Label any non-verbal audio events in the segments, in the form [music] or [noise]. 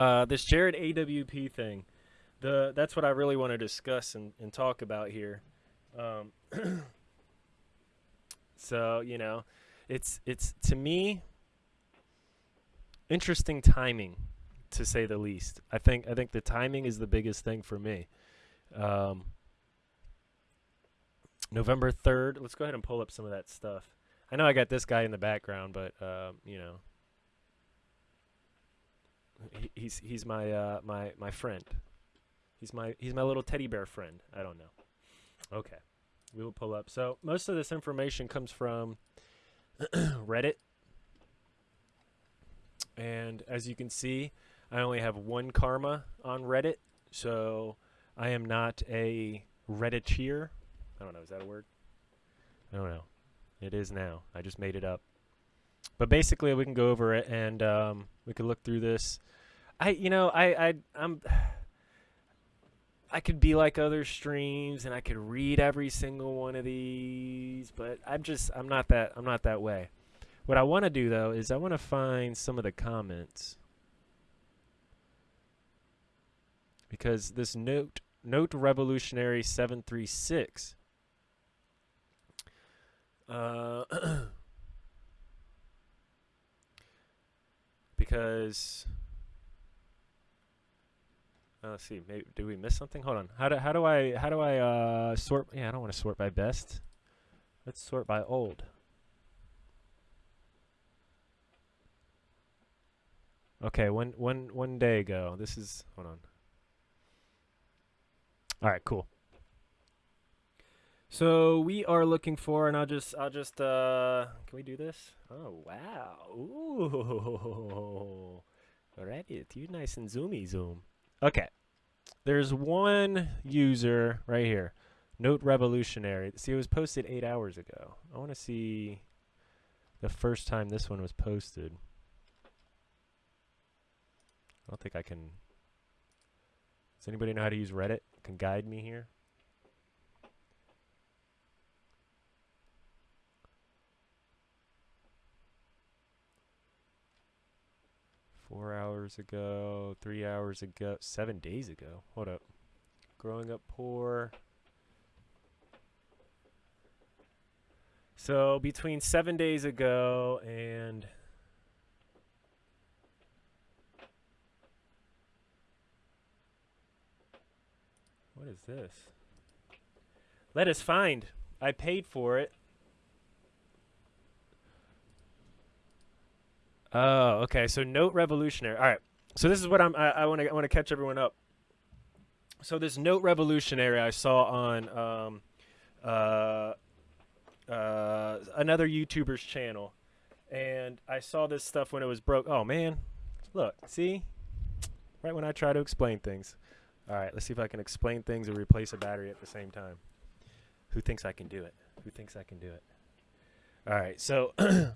uh, this Jared AWP thing. The that's what I really want to discuss and, and talk about here. Um, [clears throat] so you know, it's it's to me interesting timing, to say the least. I think I think the timing is the biggest thing for me. Um, November third. Let's go ahead and pull up some of that stuff. I know I got this guy in the background, but um, you know, he, he's he's my uh, my my friend. He's my he's my little teddy bear friend. I don't know. Okay, we will pull up. So most of this information comes from [clears throat] Reddit, and as you can see, I only have one karma on Reddit, so I am not a Redditeer. I don't know. Is that a word? I don't know. It is now. I just made it up. But basically, we can go over it and um, we can look through this. I, you know, I, I, I'm. [sighs] I could be like other streams and I could read every single one of these, but I'm just I'm not that I'm not that way. What I want to do though is I want to find some of the comments because this note note revolutionary 736 uh, [clears throat] because uh, let's see. Maybe do we miss something? Hold on. How do how do I how do I uh, sort? Yeah, I don't want to sort by best. Let's sort by old. Okay, one one one day ago. This is hold on. All right, cool. So we are looking for, and I'll just, I'll just, uh, can we do this? Oh wow, ooh, [laughs] alrighty, you nice and zoomy zoom. Okay, there's one user right here, Note Revolutionary. See, it was posted eight hours ago. I want to see the first time this one was posted. I don't think I can. Does anybody know how to use Reddit? Can guide me here? Four hours ago, three hours ago, seven days ago. Hold up. Growing up poor. So between seven days ago and what is this? Let us find. I paid for it. Oh, okay. So note revolutionary. All right. So this is what I'm. I want to. I want to catch everyone up. So this note revolutionary I saw on um, uh, uh, another YouTuber's channel, and I saw this stuff when it was broke. Oh man, look, see, right when I try to explain things. All right, let's see if I can explain things and replace a battery at the same time. Who thinks I can do it? Who thinks I can do it? All right, so [clears throat]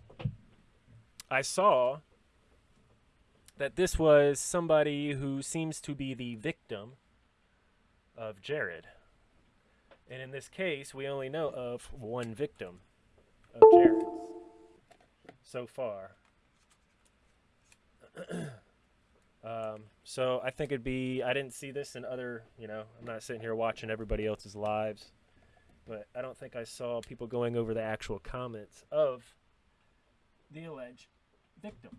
I saw that this was somebody who seems to be the victim of Jared. And in this case, we only know of one victim of Jared's so far. [clears throat] um, so I think it'd be, I didn't see this in other, you know, I'm not sitting here watching everybody else's lives, but I don't think I saw people going over the actual comments of the alleged victim.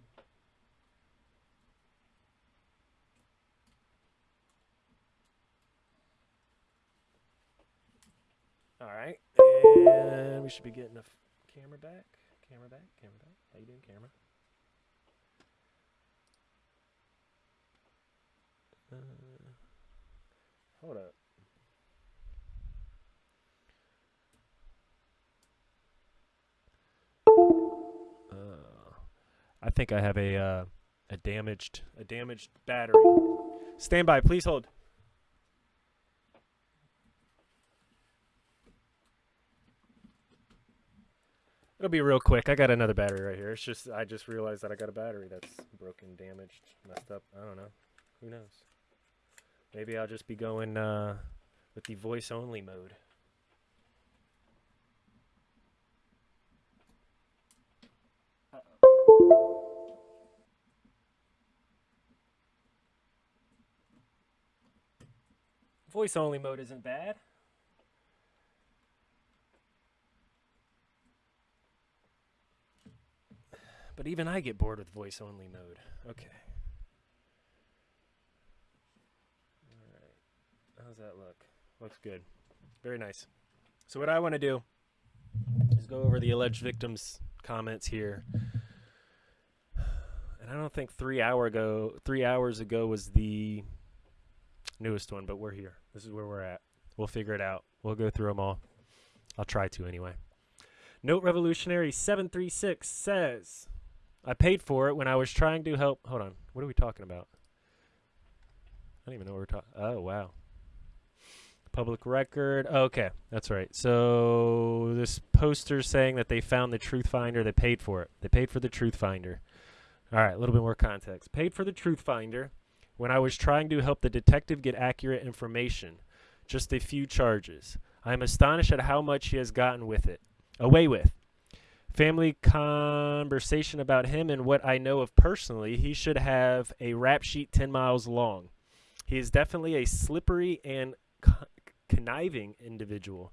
All right, and we should be getting the camera back. Camera back. Camera back. How you doing, camera? Uh, hold up. I think I have a uh, a damaged a damaged battery. Stand by, please hold. It'll be real quick. I got another battery right here. It's just I just realized that I got a battery that's broken, damaged, messed up. I don't know. Who knows? Maybe I'll just be going uh, with the voice only mode. Voice only mode isn't bad. But even I get bored with voice only mode. Okay. All right. How's that look? Looks good. Very nice. So what I want to do is go over the alleged victims comments here. And I don't think 3 hour ago 3 hours ago was the newest one, but we're here. This is where we're at. We'll figure it out. We'll go through them all. I'll try to anyway. Note Revolutionary 736 says, I paid for it when I was trying to help. Hold on. What are we talking about? I don't even know what we're talking. Oh, wow. Public record. okay, that's right. So this poster saying that they found the Truth Finder. They paid for it. They paid for the Truth Finder. All right, a little bit more context. Paid for the Truth Finder when I was trying to help the detective get accurate information. Just a few charges. I am astonished at how much he has gotten with it. Away with. Family conversation about him and what I know of personally, he should have a rap sheet 10 miles long. He is definitely a slippery and conniving individual.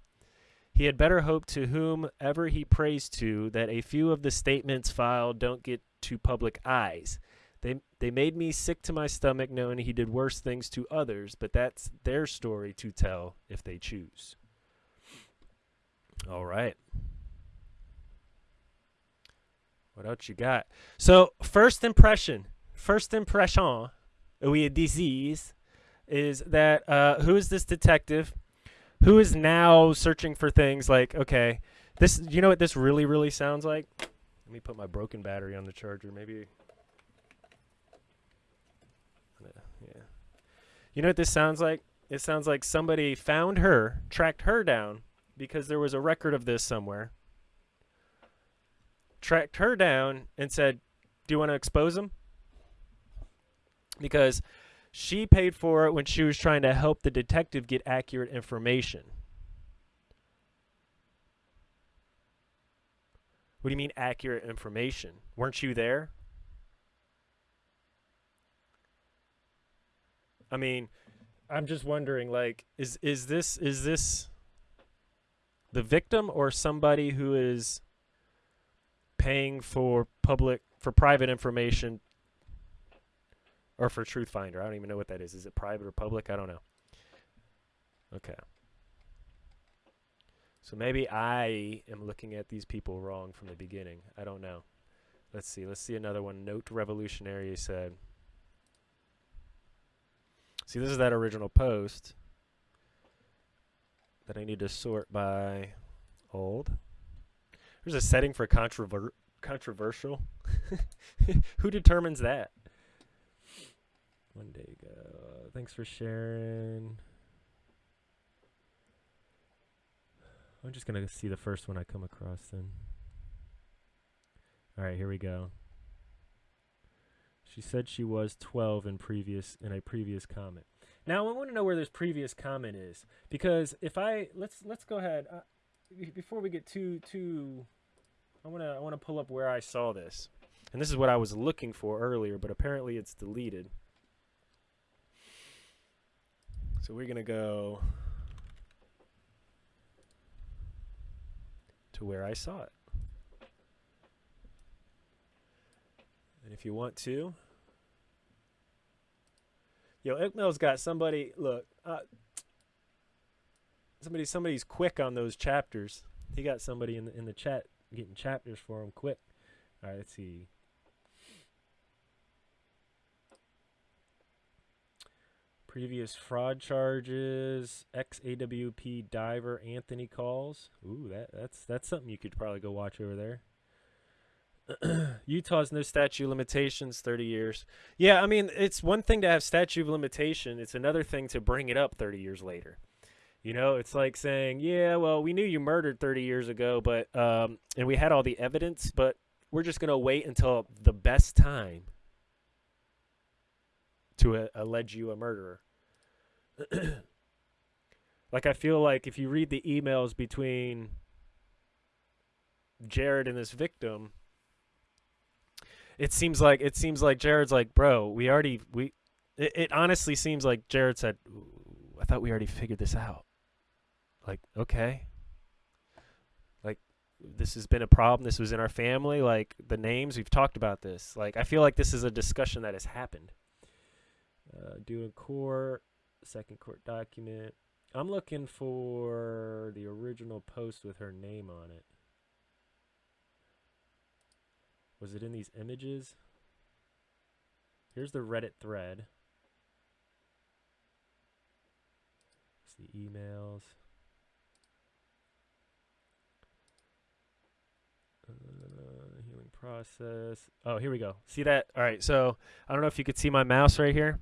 He had better hope to whomever he prays to that a few of the statements filed don't get to public eyes. They they made me sick to my stomach knowing he did worse things to others, but that's their story to tell if they choose. All right. What else you got? So first impression, first impression, we a disease, is that uh, who is this detective? Who is now searching for things like okay, this you know what this really really sounds like? Let me put my broken battery on the charger. Maybe Yeah. You know what this sounds like? It sounds like somebody found her, tracked her down, because there was a record of this somewhere. Tracked her down and said, Do you want to expose him? Because she paid for it when she was trying to help the detective get accurate information. What do you mean accurate information? Weren't you there? I mean, I'm just wondering like is is this is this the victim or somebody who is paying for public for private information or for truth finder? I don't even know what that is. Is it private or public? I don't know. Okay. So maybe i am looking at these people wrong from the beginning. I don't know. Let's see. Let's see another one. Note revolutionary said See, this is that original post that I need to sort by old. There's a setting for controver controversial. [laughs] Who determines that? One day ago. Thanks for sharing. I'm just going to see the first one I come across then. All right, here we go. She said she was 12 in previous in a previous comment. Now I want to know where this previous comment is because if I let's let's go ahead uh, before we get too too I want to I want to pull up where I saw this. And this is what I was looking for earlier, but apparently it's deleted. So we're going to go to where I saw it. And if you want to, yo, Iqmel's got somebody. Look, uh, somebody, somebody's quick on those chapters. He got somebody in the in the chat getting chapters for him quick. All right, let's see. Previous fraud charges, ex AWP diver Anthony calls. Ooh, that that's that's something you could probably go watch over there. [clears throat] Utah's no statute limitations, 30 years. Yeah, I mean, it's one thing to have statute of limitation. It's another thing to bring it up 30 years later. You know, it's like saying, yeah, well, we knew you murdered 30 years ago, but, um, and we had all the evidence, but we're just going to wait until the best time to uh, allege you a murderer. [clears throat] like, I feel like if you read the emails between Jared and this victim, it seems like it seems like Jared's like, bro, we already we. It, it honestly seems like Jared said, I thought we already figured this out. Like, okay. Like, this has been a problem. This was in our family. Like, the names, we've talked about this. Like, I feel like this is a discussion that has happened. Uh, doing court, second court document. I'm looking for the original post with her name on it. Was it in these images? Here's the Reddit thread. It's the emails. Uh, healing process. Oh, here we go. See that? All right. So I don't know if you could see my mouse right here.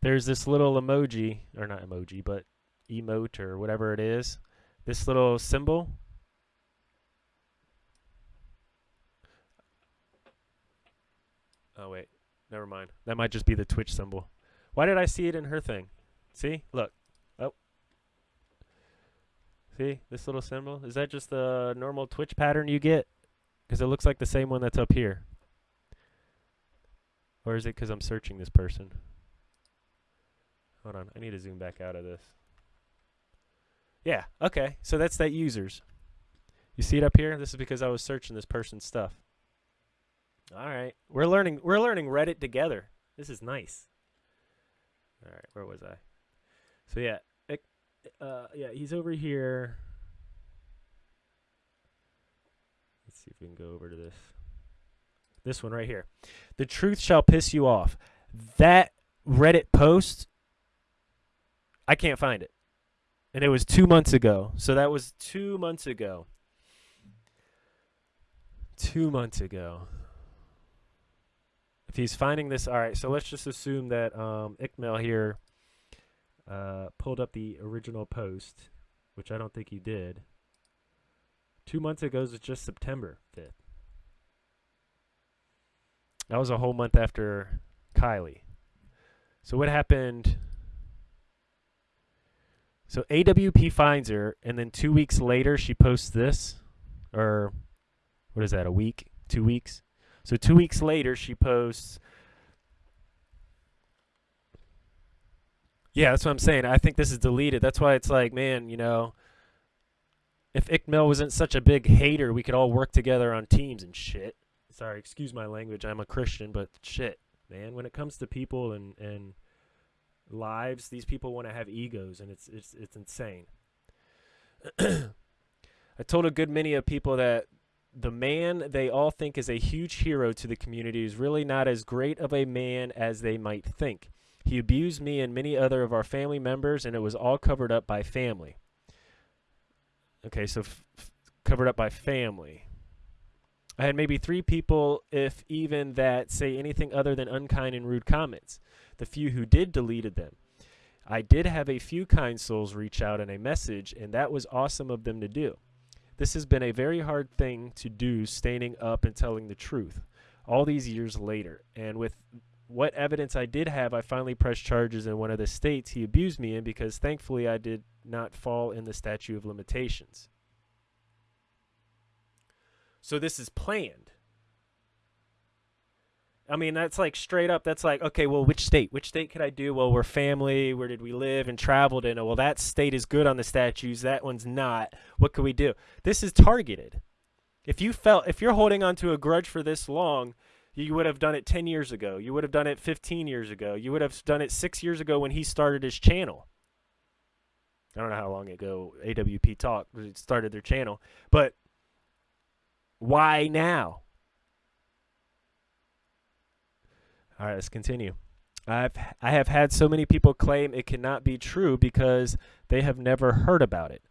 There's this little emoji, or not emoji, but emote or whatever it is. This little symbol. Oh, wait. Never mind. That might just be the Twitch symbol. Why did I see it in her thing? See? Look. Oh. See? This little symbol? Is that just the normal Twitch pattern you get? Because it looks like the same one that's up here. Or is it because I'm searching this person? Hold on. I need to zoom back out of this. Yeah. Okay. So that's that users. You see it up here? This is because I was searching this person's stuff. All right. We're learning we're learning Reddit together. This is nice. All right, where was I? So yeah, uh yeah, he's over here. Let's see if we can go over to this. This one right here. The truth shall piss you off. That Reddit post I can't find it. And it was 2 months ago. So that was 2 months ago. 2 months ago if he's finding this, all right. So let's just assume that um, here uh, pulled up the original post, which I don't think he did. Two months ago was just September 5th. That was a whole month after Kiely. So what happened? So AWP finds her, and then two weeks later she posts this, or what is that? A week? Two weeks? So two weeks later, she posts. Yeah, that's what I'm saying. I think this is deleted. That's why it's like, man, you know, if Ikmel wasn't such a big hater, we could all work together on teams and shit. Sorry, excuse my language. I'm a Christian, but shit, man. When it comes to people and and lives, these people want to have egos, and it's it's it's insane. [clears throat] I told a good many of people that the man they all think is a huge hero to the community is really not as great of a man as they might think. He abused me and many other of our family members, and it was all covered up by family. Okay, so covered up by family. I had maybe three people, if even that, say anything other than unkind and rude comments. The few who did deleted them. I did have a few kind souls reach out in a message, and that was awesome of them to do. This has been a very hard thing to do, standing up and telling the truth all these years later. And with what evidence I did have, I finally pressed charges in one of the states he abused me in because thankfully I did not fall in the statute of limitations. So this is planned. I mean, that's like straight up. That's like, okay, well, which state? Which state could I do? Well, we're family. Where did we live and traveled in? Oh, well, that state is good on the statutes. That one's not. What could we do? This is targeted. If you felt, if you're holding on to a grudge for this long, you would have done it 10 years ago. You would have done it 15 years ago. You would have done it six years ago when he started his channel. I don't know how long ago AWP Talk started their channel, but why now? All right, let's continue. I've I have had so many people claim it cannot be true because they have never heard about it.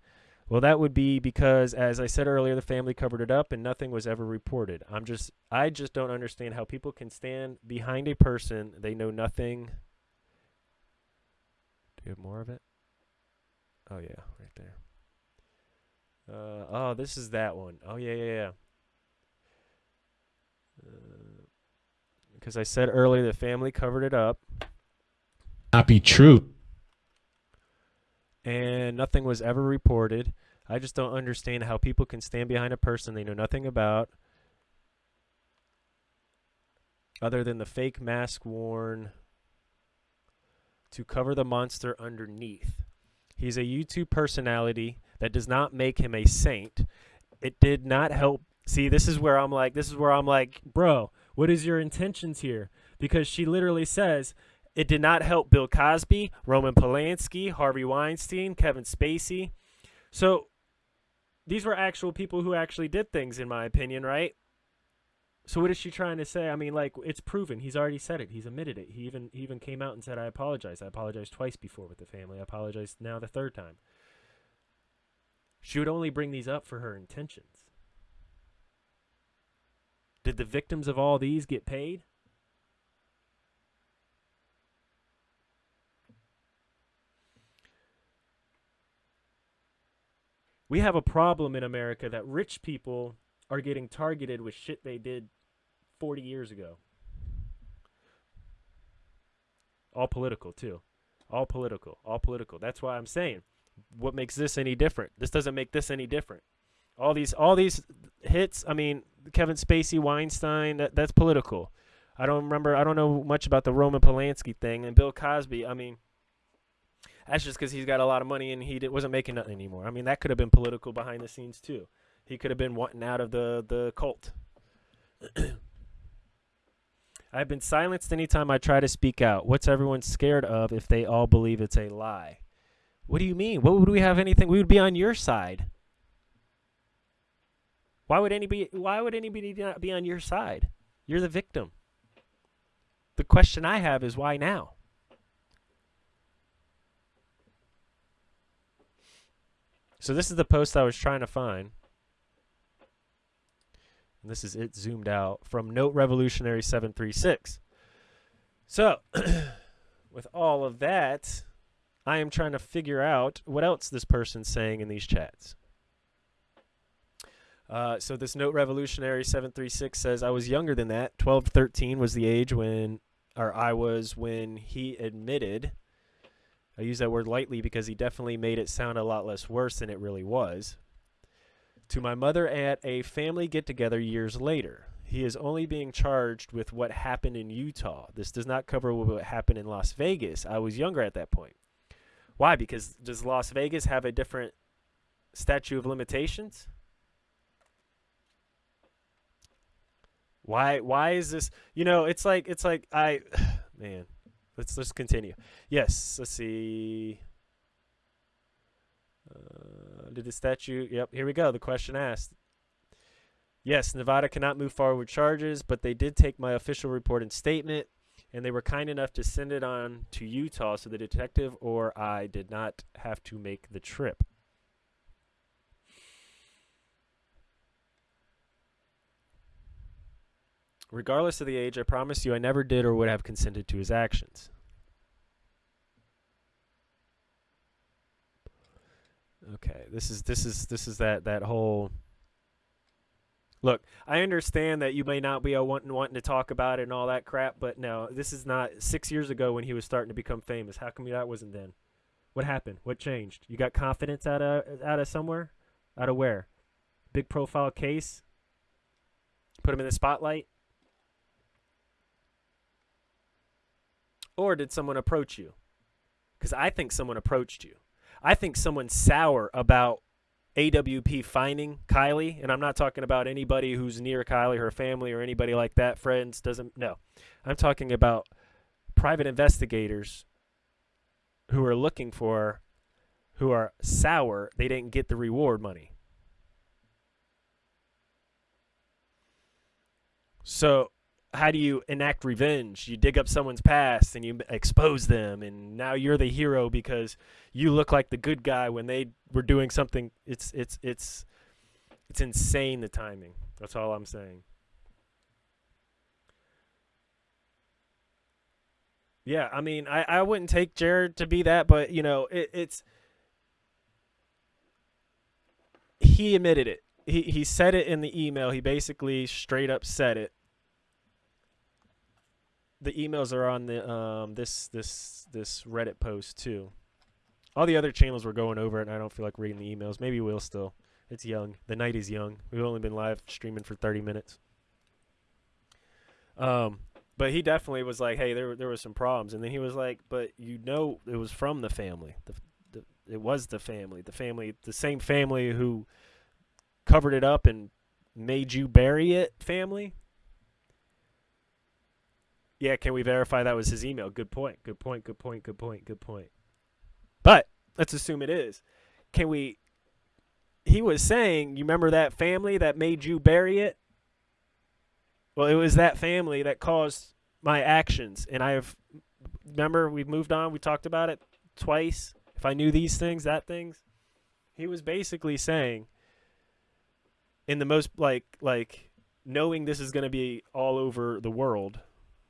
Well, that would be because, as I said earlier, the family covered it up and nothing was ever reported. I'm just, I just don't understand how people can stand behind a person they know nothing. Do you have more of it? Oh yeah, right there. Uh, oh, this is that one. Oh yeah, yeah, yeah. Uh, because I said earlier the family covered it up. Not be true. And nothing was ever reported. I just don't understand how people can stand behind a person they know nothing about other than the fake mask worn to cover the monster underneath. He's a YouTube personality. That does not make him a saint. It did not help. See, this is where I'm like, this is where I'm like, bro, what is your intentions here? Because she literally says, it did not help Bill Cosby, Roman Polanski, Harvey Weinstein, Kevin Spacey. So these were actual people who actually did things, in my opinion, right? So what is she trying to say? I mean, like it's proven. He's already said it. He's admitted it. He even he even came out and said, "I apologize. I apologized twice before with the family. I apologize now the third time." She would only bring these up for her intentions. Did the victims of all these get paid? We have a problem in America that rich people are getting targeted with shit they did 40 years ago. All political, too. All political. All political. That's why I'm saying what makes this any different? This doesn't make this any different. All these all these hits, I mean, Kevin Spacey, Weinstein, that, that's political. I don't remember I don't know much about the Roman Polanski thing and Bill Cosby. I mean, that's just cuz he's got a lot of money and he wasn't making nothing anymore. I mean, that could have been political behind the scenes too. He could have been wanting out of the the cult. [coughs] I've been silenced anytime I try to speak out. What's everyone scared of if they all believe it's a lie? What do you mean? What would we have anything? We would be on your side. Why would anybody why would anybody not be on your side? You're the victim. The question I have is why now? So this is the post I was trying to find. And this is it zoomed out from Note Revolutionary 736. So, [clears throat] with all of that, I am trying to figure out what else this person's saying in these chats. Uh, so this note revolutionary 736 says I was younger than that. 12 to 13 was the age when or I was when he admitted I use that word lightly because he definitely made it sound a lot less worse than it really was. To my mother at a family get together years later. He is only being charged with what happened in Utah. This does not cover what happened in Las Vegas. I was younger at that point. Why? Because does Las Vegas have a different statute of limitations? Why why is this you know, it's like it's like I [sighs] man, let's let's continue. Yes, let's see. Uh, did the statute? Yep, here we go. The question asked. Yes, Nevada cannot move forward with charges, but they did take my official report and statement and they were kind enough to send it on to Utah so the detective or I did not have to make the trip. Regardless of the age, I promise you I never did or would have consented to his actions. Okay, this is this is this is that that whole Look, I understand that you may not be wanting wanting to talk about it and all that crap, but no, this is not six years ago when he was starting to become famous. How come that wasn't then? What happened? What changed? You got confidence out of out of somewhere? Out of where? Big profile case? Put him in the spotlight? Or did someone approach you? Because I think someone approached you. I think someone's sour about AWP finding Kiely, and I'm not talking about anybody who's near Kiely, her family, or anybody like that, friends, doesn't, no. I'm talking about private investigators who are looking for, who are sour, they didn't get the reward money. So how do you enact revenge? You dig up someone's past and you expose them, and now you're the hero because you look like the good guy when they were doing something. It's it's it's it's insane the timing. That's all I'm saying. Yeah, I mean, I, I wouldn't take Jared to be that, but you know, it, it's he admitted it. He he said it in the email. He basically straight up said it the emails are on the um this this this Reddit post too. All the other channels were going over it, and I don't feel like reading the emails. Maybe we'll still. It's young. The night is young. We've only been live streaming for 30 minutes. Um, but he definitely was like, "Hey, there there was some problems," and then he was like, "But you know, it was from the family. The, the it was the family, the family, the same family who covered it up and made you bury it. Family. Yeah, can we verify that was his email? Good point. Good point. Good point. Good point. Good point. But let's assume it is. Can we? He was saying, you remember that family that made you bury it? Well, it was that family that caused my actions, and I have. Remember, we've moved on. We talked about it twice. If I knew these things, that things. He was basically saying, in the most like like knowing this is going to be all over the world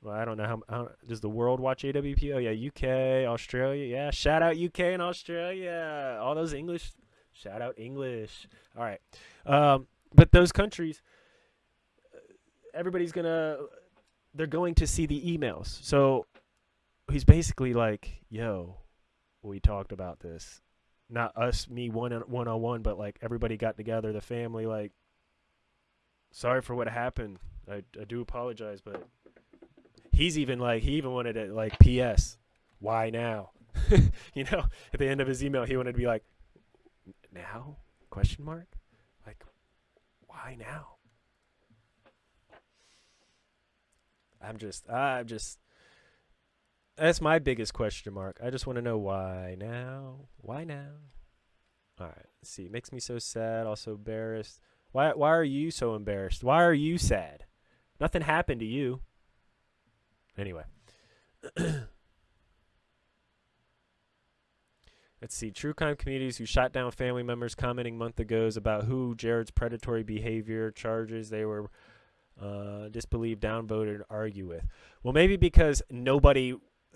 well, I don't know how, how does the world watch AWP? Oh yeah, UK, Australia. Yeah, shout out UK and Australia. All those English. Shout out English. All right, um, but those countries, everybody's gonna, they're going to see the emails. So he's basically like, "Yo, we talked about this. Not us, me one on one on one, but like everybody got together, the family. Like, sorry for what happened. I I do apologize, but." He's even like he even wanted it like ps why now? [laughs] You know at the end of his email he wanted to be like now? Question mark? Like why now? I'm just i'm just that's my biggest question mark. I just want to know why now? Why now? All right let's see. Makes me so sad also embarrassed. Why why are you so embarrassed? Why are you sad? Nothing happened to you Anyway. [clears throat] Let's see. True crime communities who shot down family members commenting month ago about who Jared's predatory behavior charges they were uh, disbelieved, downvoted, argue with. Well, maybe because nobody,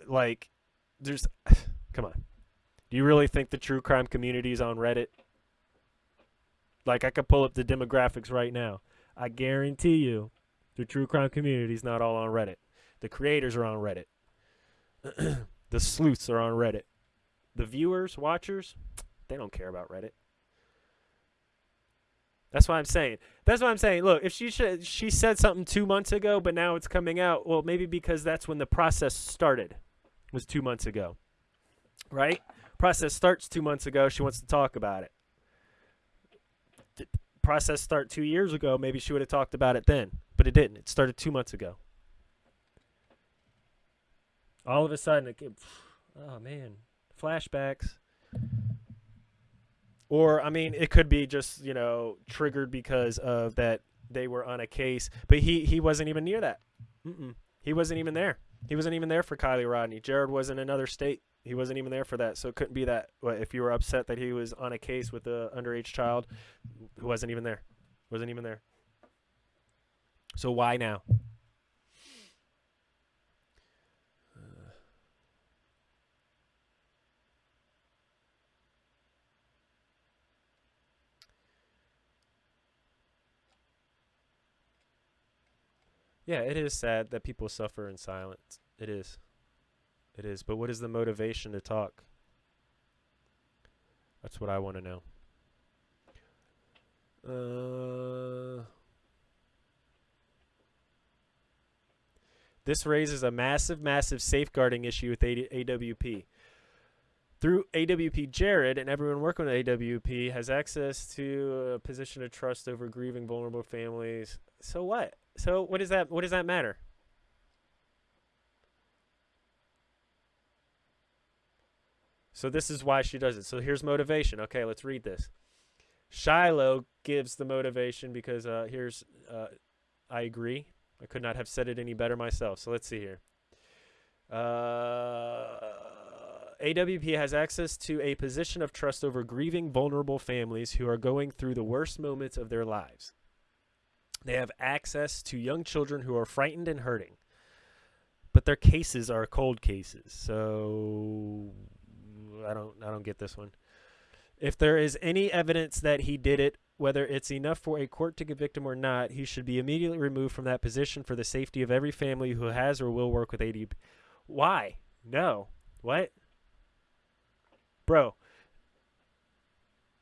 like, there's. [sighs] come on. Do you really think the true crime community is on Reddit? Like, I could pull up the demographics right now. I guarantee you the true crime community is not all on Reddit. The creators are on Reddit. [clears throat] the sleuths are on Reddit. The viewers, watchers, they don't care about Reddit. That's what I'm saying. That's what I'm saying. Look, if she sh- she said something two months ago, but now it's coming out, well, maybe because that's when the process started, was two months ago, right? Process starts two months ago. She wants to talk about it. Process start two years ago. Maybe she would have talked about it then, but it didn't. It started two months ago all of a sudden it came, oh man flashbacks. Or i mean it could be just you know triggered because of that they were on a case but he he wasn't even near that. Mm-mm. he wasn't even there. He wasn't even there for Kiely Rodni. jared was in another state. He wasn't even there for that. So it couldn't be that if you were upset that he was on a case with a underage child who wasn't even there. Wasn't even there. So why now Yeah, it is sad that people suffer in silence. It is. It is. But what is the motivation to talk? That's what I want to know. Uh, this raises a massive, massive safeguarding issue with AWP. Through AWP, Jared and everyone working with AWP has access to a position of trust over grieving vulnerable families. So what? So what does that what does that matter? So this is why she does it. So here's motivation. Okay, let's read this. Shiloh gives the motivation because uh, here's uh, I agree. I could not have said it any better myself. So let's see here. Uh, AWP has access to a position of trust over grieving vulnerable families who are going through the worst moments of their lives. They have access to young children who are frightened and hurting. But their cases are cold cases. So I don't I don't get this one. If there is any evidence that he did it, whether it's enough for a court to convict him or not, he should be immediately removed from that position for the safety of every family who has or will work with AWP. Why? No. What? Bro,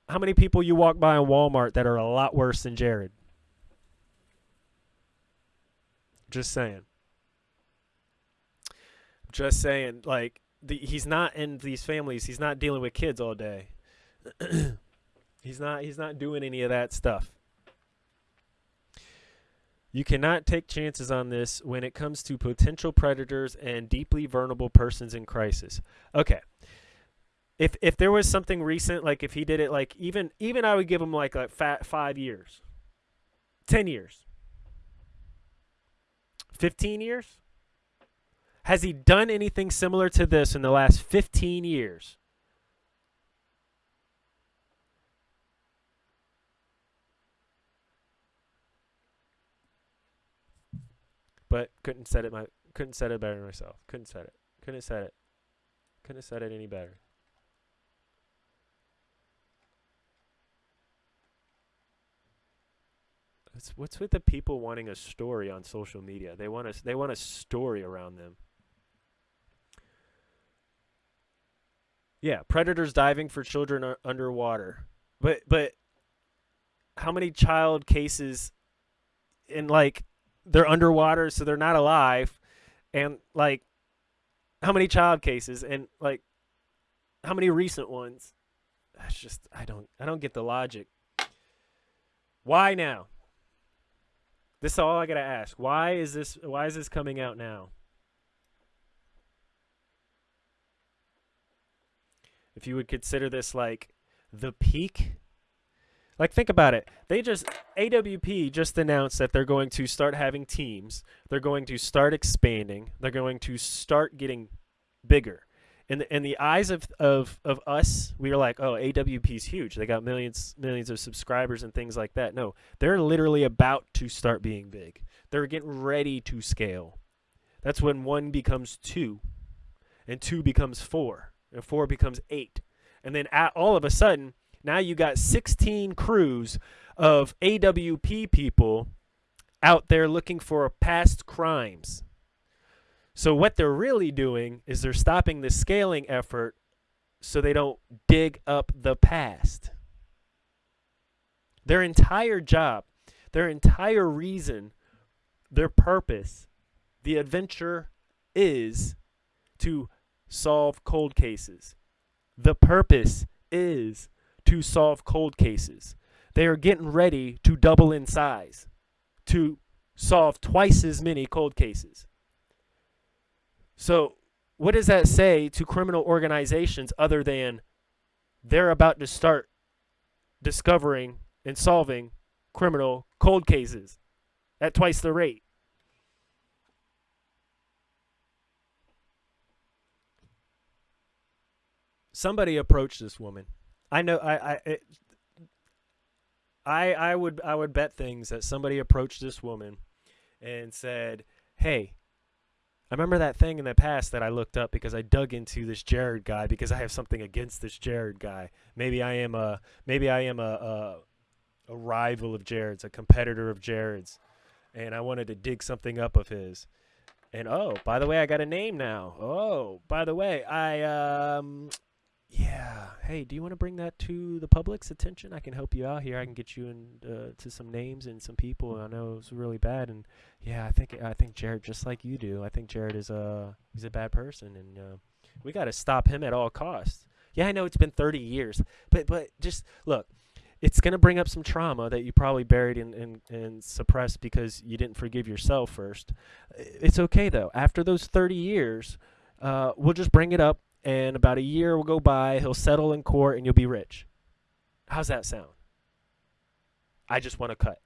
how many people you walk by in Walmart that are a lot worse than Jared? Just saying. Just saying, like the, he's not in these families. He's not dealing with kids all day. [clears throat] he's not he's not doing any of that stuff. You cannot take chances on this when it comes to potential predators and deeply vulnerable persons in crisis. Okay. If if there was something recent, like if he did it, like even even I would give him like like five years, ten years, fifteen years. Has he done anything similar to this in the last fifteen years? but couldn't set it my couldn't set it better myself. Couldn't set it. Couldn't said it. Couldn't have said it any better. It's, what's with the people wanting a story on social media? They want a, they want a story around them. Yeah, predators diving for children underwater. But but how many child cases in like they're underwater, so they're not alive, and like how many child cases and like how many recent ones? That's just I don't I don't get the logic. Why now? This is all I gotta ask. Why is this why is this coming out now? If you would consider this like the peak like think about it. They just AWP just announced that they're going to start having teams. They're going to start expanding. They're going to start getting bigger. In the, in the eyes of, of, of us, we are like, oh, AWP's huge. They got millions millions of subscribers and things like that. No, they're literally about to start being big. They're getting ready to scale. That's when one becomes two, and two becomes four, and four becomes eight, and then all of a sudden now you got 16 crews of AWP people out there looking for past crimes. So what they're really doing is they're stopping the scaling effort so they don't dig up the past. Their entire job, their entire reason, their purpose, the adventure is to solve cold cases. The purpose is to solve cold cases. They are getting ready to double in size to solve twice as many cold cases. So, what does that say to criminal organizations other than they're about to start discovering and solving criminal cold cases at twice the rate? Somebody approached this woman I know I I it, I I would I would bet things that somebody approached this woman and said, "Hey, I remember that thing in the past that I looked up because I dug into this Jared guy because I have something against this Jared guy. Maybe I am a maybe I am a a, a rival of Jared's, a competitor of Jared's, and I wanted to dig something up of his." And oh, by the way, I got a name now. Oh, by the way, I um yeah, hey, do you want to bring that to the public's attention? I can help you out here. I can get you in uh, to some names and some people. I know it's really bad, and yeah, I think I think Jared just like you do. I think Jared is a he's a bad person, and uh, we got to stop him at all costs. Yeah, I know it's been 30 years, but but just look, it's gonna bring up some trauma that you probably buried and and, and suppressed because you didn't forgive yourself first. It's okay though. After those 30 years, uh, we'll just bring it up and about a year will go by, he'll settle in court, and you'll be rich. How's that sound? I just want to cut.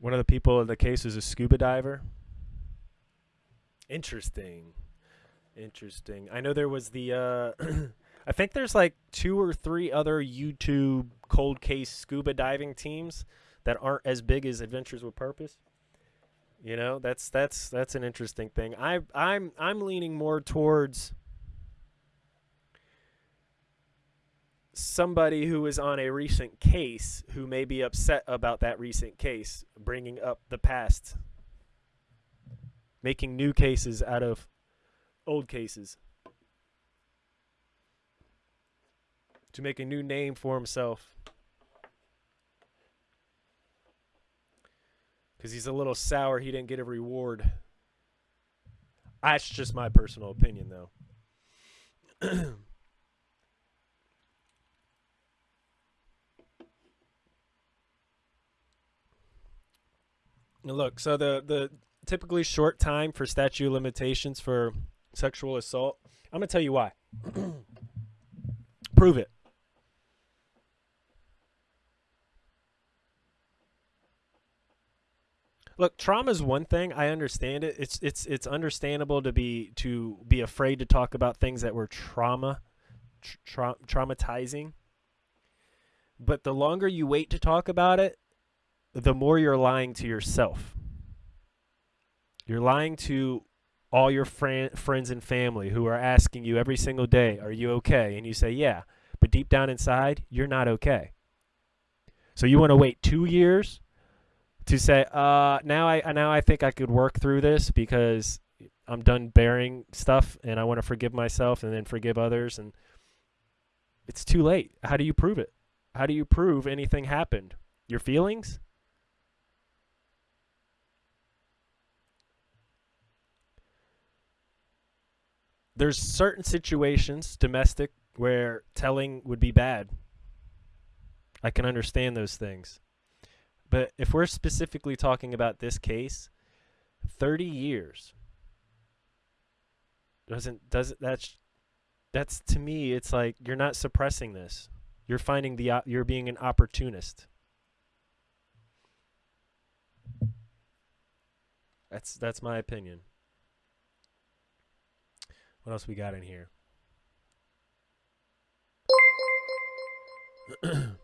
One of the people in the case is a scuba diver. Interesting. Interesting. I know there was the uh [clears throat] I think there's like two or three other YouTube cold case scuba diving teams that aren't as big as Adventures with Purpose. You know, that's that's that's an interesting thing. I I'm I'm leaning more towards somebody who is on a recent case who may be upset about that recent case, bringing up the past, making new cases out of old cases. To make a new name for himself. Because he's a little sour he didn't get a reward. That's just my personal opinion, though. [clears throat] Look, so the the typically short time for statute of limitations for sexual assault. I'm gonna tell you why. [clears throat] Prove it. Look, trauma is one thing. I understand it. It's it's it's understandable to be to be afraid to talk about things that were trauma, tra- traumatizing. But the longer you wait to talk about it, the more you're lying to yourself. You're lying to all your fran- friends and family who are asking you every single day, "Are you okay?" And you say, "Yeah," but deep down inside, you're not okay. So you want to wait two years to say, uh, now I now I think I could work through this because I'm done bearing stuff and I want to forgive myself and then forgive others and it's too late. How do you prove it? How do you prove anything happened? Your feelings? There's certain situations, domestic, where telling would be bad. I can understand those things. But if we're specifically talking about this case, 30 years doesn't doesn't that's that's to me it's like you're not suppressing this. You're finding the uh, you're being an opportunist. That's that's my opinion. What else we got in here? [clears throat]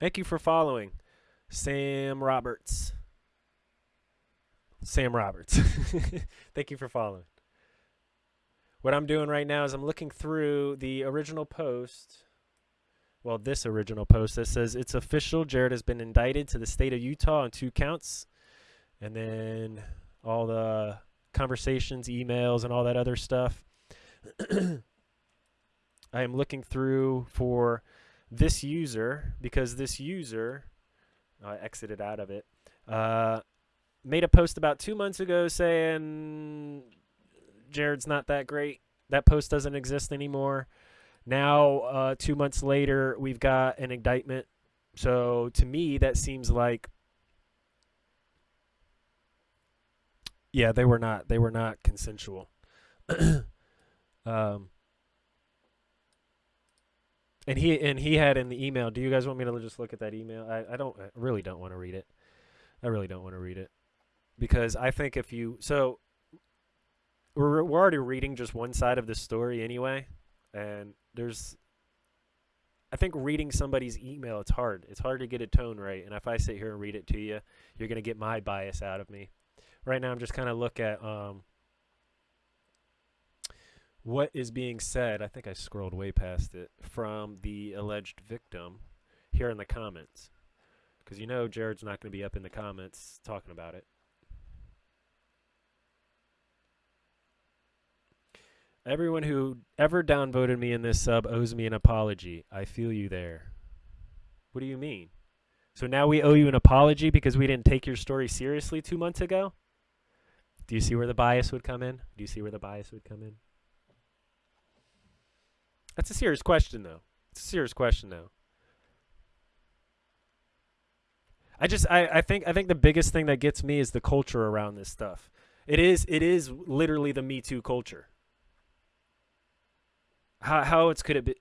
Thank you for following. Sam Roberts. Sam Roberts. [laughs] Thank you for following. What I'm doing right now is I'm looking through the original post. Well, this original post that says it's official. Jared has been indicted to the state of Utah on two counts. And then all the conversations, emails, and all that other stuff. [clears throat] I am looking through for this user because this user I exited out of it. Uh, made a post about two months ago saying Jared's not that great. That post doesn't exist anymore. Now, uh, two months later, we've got an indictment. So to me, that seems like, yeah, they were not. They were not consensual. [coughs] um, and he and he had in the email. Do you guys want me to just look at that email? I, I don't I really don't want to read it. I really don't want to read it because I think if you so we're we're already reading just one side of the story anyway, and there's I think reading somebody's email it's hard. It's hard to get a tone right, and if I sit here and read it to you, you're gonna get my bias out of me. Right now, I'm just kind of look at um, what is being said, I think I scrolled way past it, from the alleged victim here in the comments. Because you know Jared's not going to be up in the comments talking about it. Everyone who ever downvoted me in this sub owes me an apology. I feel you there. What do you mean? So now we owe you an apology because we didn't take your story seriously two months ago? Do you see where the bias would come in? Do you see where the bias would come in? That's a serious question, though. It's a serious question, though. I just I, I think I think the biggest thing that gets me is the culture around this stuff. It is it is literally the Me Too culture. How how it's could it be?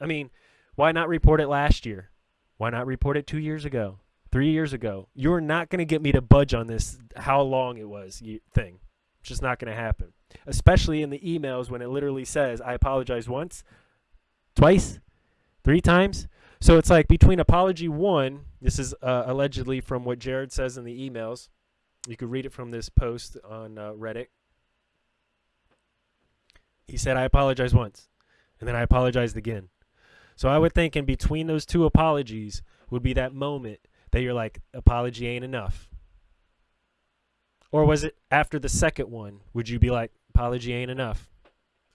I mean, why not report it last year? Why not report it two years ago, three years ago? You're not going to get me to budge on this. How long it was thing? It's just not going to happen. Especially in the emails when it literally says, "I apologize once, twice, three times. So it's like between apology one, this is uh, allegedly from what Jared says in the emails. You could read it from this post on uh, Reddit. He said, I apologize once, and then I apologized again. So I would think in between those two apologies would be that moment that you're like, apology ain't enough. Or was it after the second one, would you be like, apology ain't enough?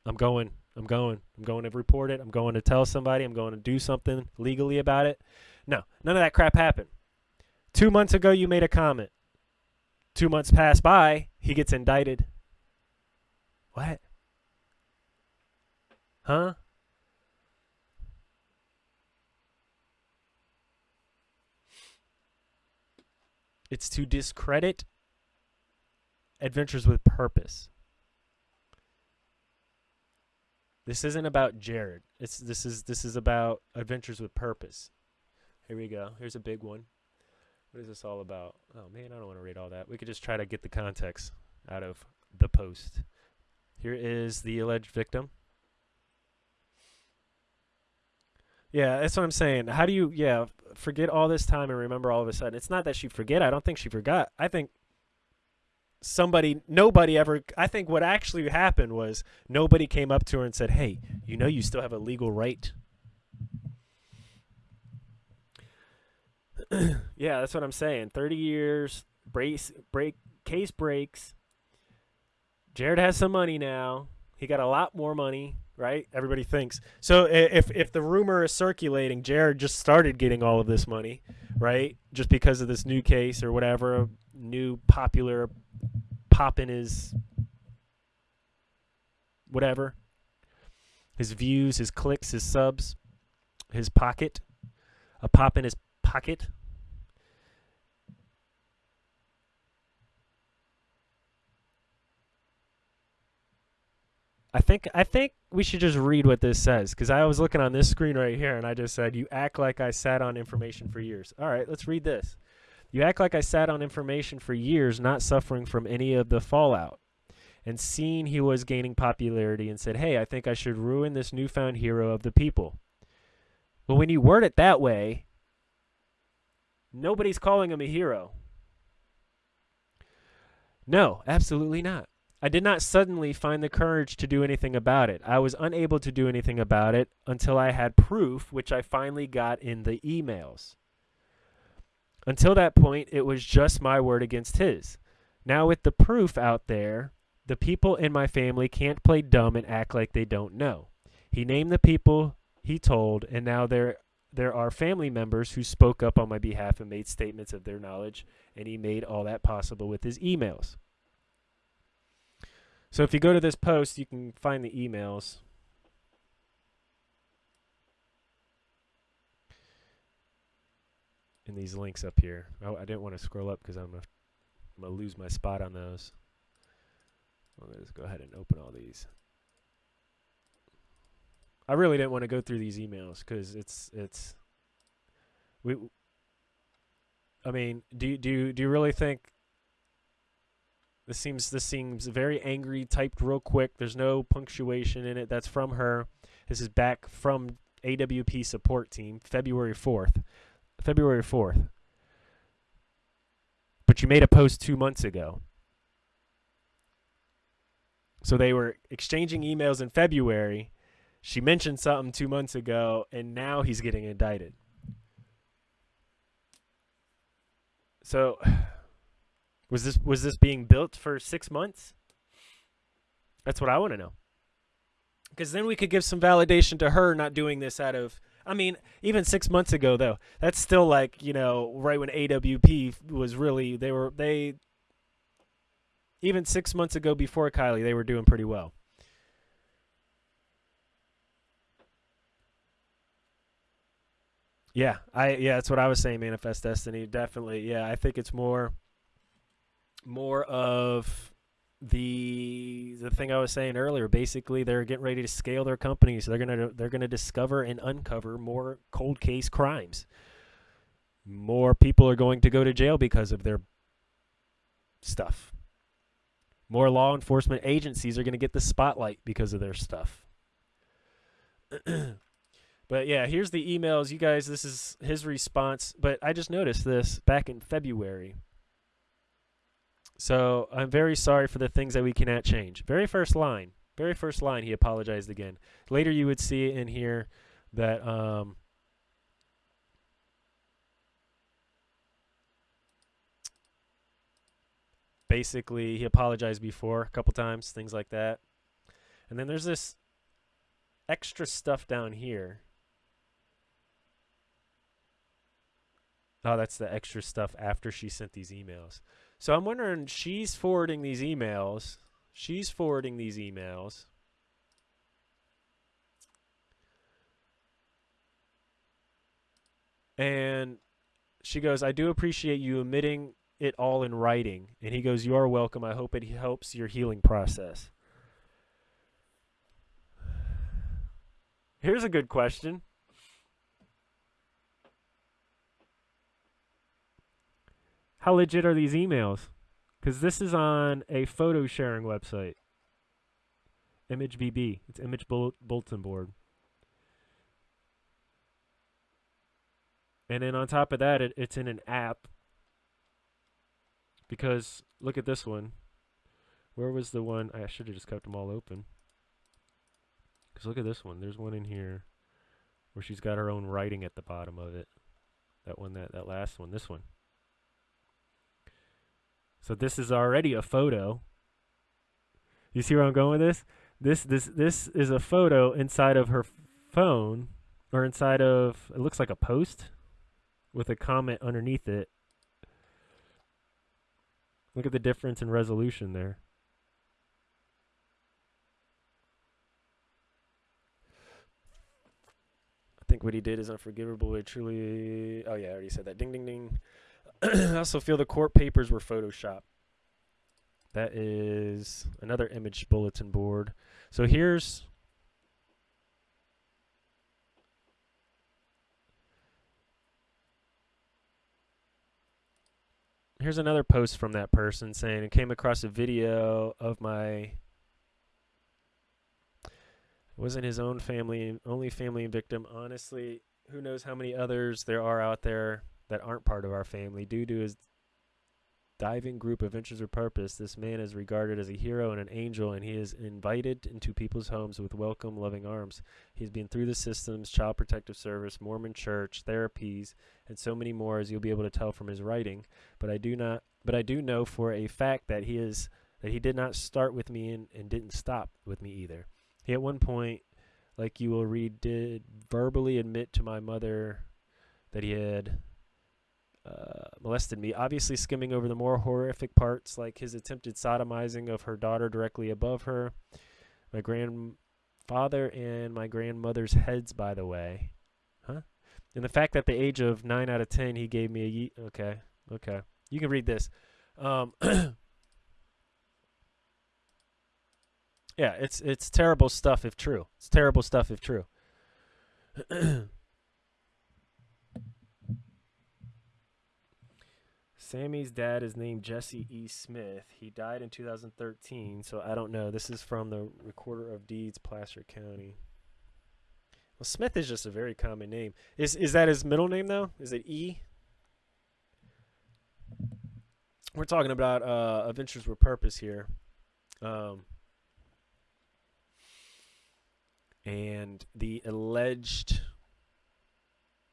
I'm going I'm going. I'm going to report it. I'm going to tell somebody. I'm going to do something legally about it. No, none of that crap happened. Two months ago, you made a comment. Two months pass by, he gets indicted. What? Huh? It's to discredit Adventures with Purpose. This isn't about Jared. It's this is this is about Adventures with Purpose. Here we go. Here's a big one. What is this all about? Oh man, I don't want to read all that. We could just try to get the context out of the post. Here is the alleged victim. Yeah, that's what I'm saying. How do you, yeah, forget all this time and remember all of a sudden? It's not that she forget. I don't think she forgot. I think somebody, nobody ever, I think what actually happened was nobody came up to her and said, hey, you know you still have a legal right. [clears throat] yeah, that's what I'm saying. 30 years, brace, break, case breaks. Jared has some money now. He got a lot more money right? Everybody thinks. So if if the rumor is circulating, Jared just started getting all of this money, right? Just because of this new case or whatever, new popular pop in his whatever. His views, his clicks, his subs, his pocket, a pop in his pocket. I think I think we should just read what this says because I was looking on this screen right here and I just said you act like I sat on information for years. All right, let's read this. You act like I sat on information for years, not suffering from any of the fallout. And seeing he was gaining popularity and said, "Hey, I think I should ruin this newfound hero of the people." But when you word it that way, nobody's calling him a hero. No, absolutely not. I did not suddenly find the courage to do anything about it. I was unable to do anything about it until I had proof, which I finally got in the emails. Until that point, it was just my word against his. Now, with the proof out there, the people in my family can't play dumb and act like they don't know. He named the people he told, and now there there are family members who spoke up on my behalf and made statements of their knowledge, and he made all that possible with his emails. So if you go to this post, you can find the emails. And these links up here. Oh, I didn't want to scroll up because I'm going to lose my spot on those. I'm to just go ahead and open all these. I really didn't want to go through these emails because it's it's we. I mean, do you, do you, do you really think this seems this seems very angry, typed real quick. There's no punctuation in it. That's from her. This is back from AWP support team, February 4th. February 4th. But you made a post 2 months ago. So they were exchanging emails in February. She mentioned something 2 months ago and now he's getting indicted. So was this was this being built for six months? That's what I want to know. Because then we could give some validation to her not doing this out of. I mean, even six months ago, though, that's still like you know, right when AWP was really they were they. Even six months ago, before Kiely, they were doing pretty well. Yeah, I yeah, that's what I was saying. Manifest Destiny, definitely. Yeah, I think it's more more of the the thing I was saying earlier. Basically, they're getting ready to scale their companies. They're gonna they're gonna discover and uncover more cold case crimes. More people are going to go to jail because of their stuff. More law enforcement agencies are going to get the spotlight because of their stuff. [clears throat] but yeah, here's the emails. You guys, this is his response. But I just noticed this back in February. So I'm very sorry for the things that we cannot change. Very first line. Very first line, he apologized again. Later, you would see in here that um, basically he apologized before a couple times, things like that. And then there's this extra stuff down here. Oh, that's the extra stuff after she sent these emails. So I'm wondering, she's forwarding these emails. She's forwarding these emails. And she goes, I do appreciate you omitting it all in writing. And he goes, You are welcome. I hope it helps your healing process. [sighs] Here's a good question. How legit are these emails? Because this is on a photo sharing website. ImageBB. It's Image Bulletin Board. And then on top of that, it, it's in an app. Because look at this one. Where was the one? I should have just kept them all open. Because look at this one. There's one in here where she's got her own writing at the bottom of it. That one, that, that last one, this one. So this is already a photo. You see where I'm going with this? This this this is a photo inside of her phone or inside of it looks like a post with a comment underneath it. Look at the difference in resolution there. I think what he did is unforgivable. It truly. Oh yeah, I already said that. Ding ding ding. [clears throat] I also feel the court papers were photoshopped. That is another image bulletin board. So here's here's another post from that person saying it came across a video of my wasn't his own family only family victim honestly who knows how many others there are out there that aren't part of our family. Due to his diving group Adventures or Purpose, this man is regarded as a hero and an angel, and he is invited into people's homes with welcome, loving arms. He's been through the systems, Child Protective Service, Mormon Church, therapies, and so many more, as you'll be able to tell from his writing. But I do not. But I do know for a fact that he is that he did not start with me and, and didn't stop with me either. He at one point, like you will read, did verbally admit to my mother that he had uh, molested me, obviously skimming over the more horrific parts like his attempted sodomizing of her daughter directly above her, my grandfather and my grandmother's heads, by the way. Huh? And the fact that the age of 9 out of 10 he gave me a ye- okay, okay. You can read this. Um, [clears throat] yeah, it's it's terrible stuff if true. It's terrible stuff if true. [clears throat] Sammy's dad is named Jesse E. Smith. He died in 2013, so I don't know. This is from the Recorder of Deeds, Placer County. Well, Smith is just a very common name. Is is that his middle name though? Is it E? We're talking about uh, Adventures with Purpose here, um, and the alleged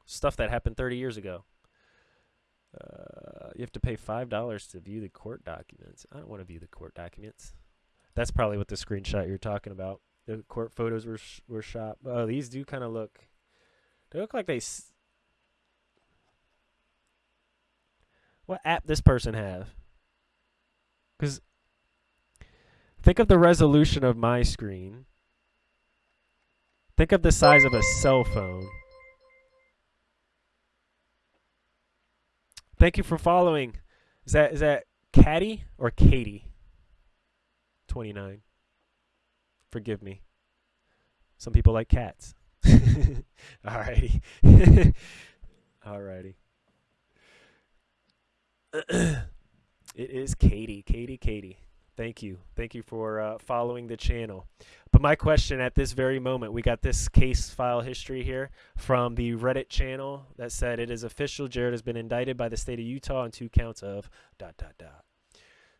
stuff that happened 30 years ago. Uh, you have to pay five dollars to view the court documents. I don't want to view the court documents. That's probably what the screenshot you're talking about. The court photos were sh- were shot. Oh, these do kind of look. They look like they. What app this person have? Because think of the resolution of my screen. Think of the size of a cell phone. Thank you for following. Is that is that Caddy or Katie? 29. Forgive me. Some people like cats. [laughs] Alrighty. [laughs] Alrighty. [clears throat] it is Katie. Katie, Katie. Thank you. Thank you for uh, following the channel. My question at this very moment, we got this case file history here from the Reddit channel that said it is official. Jared has been indicted by the state of Utah on two counts of dot dot dot.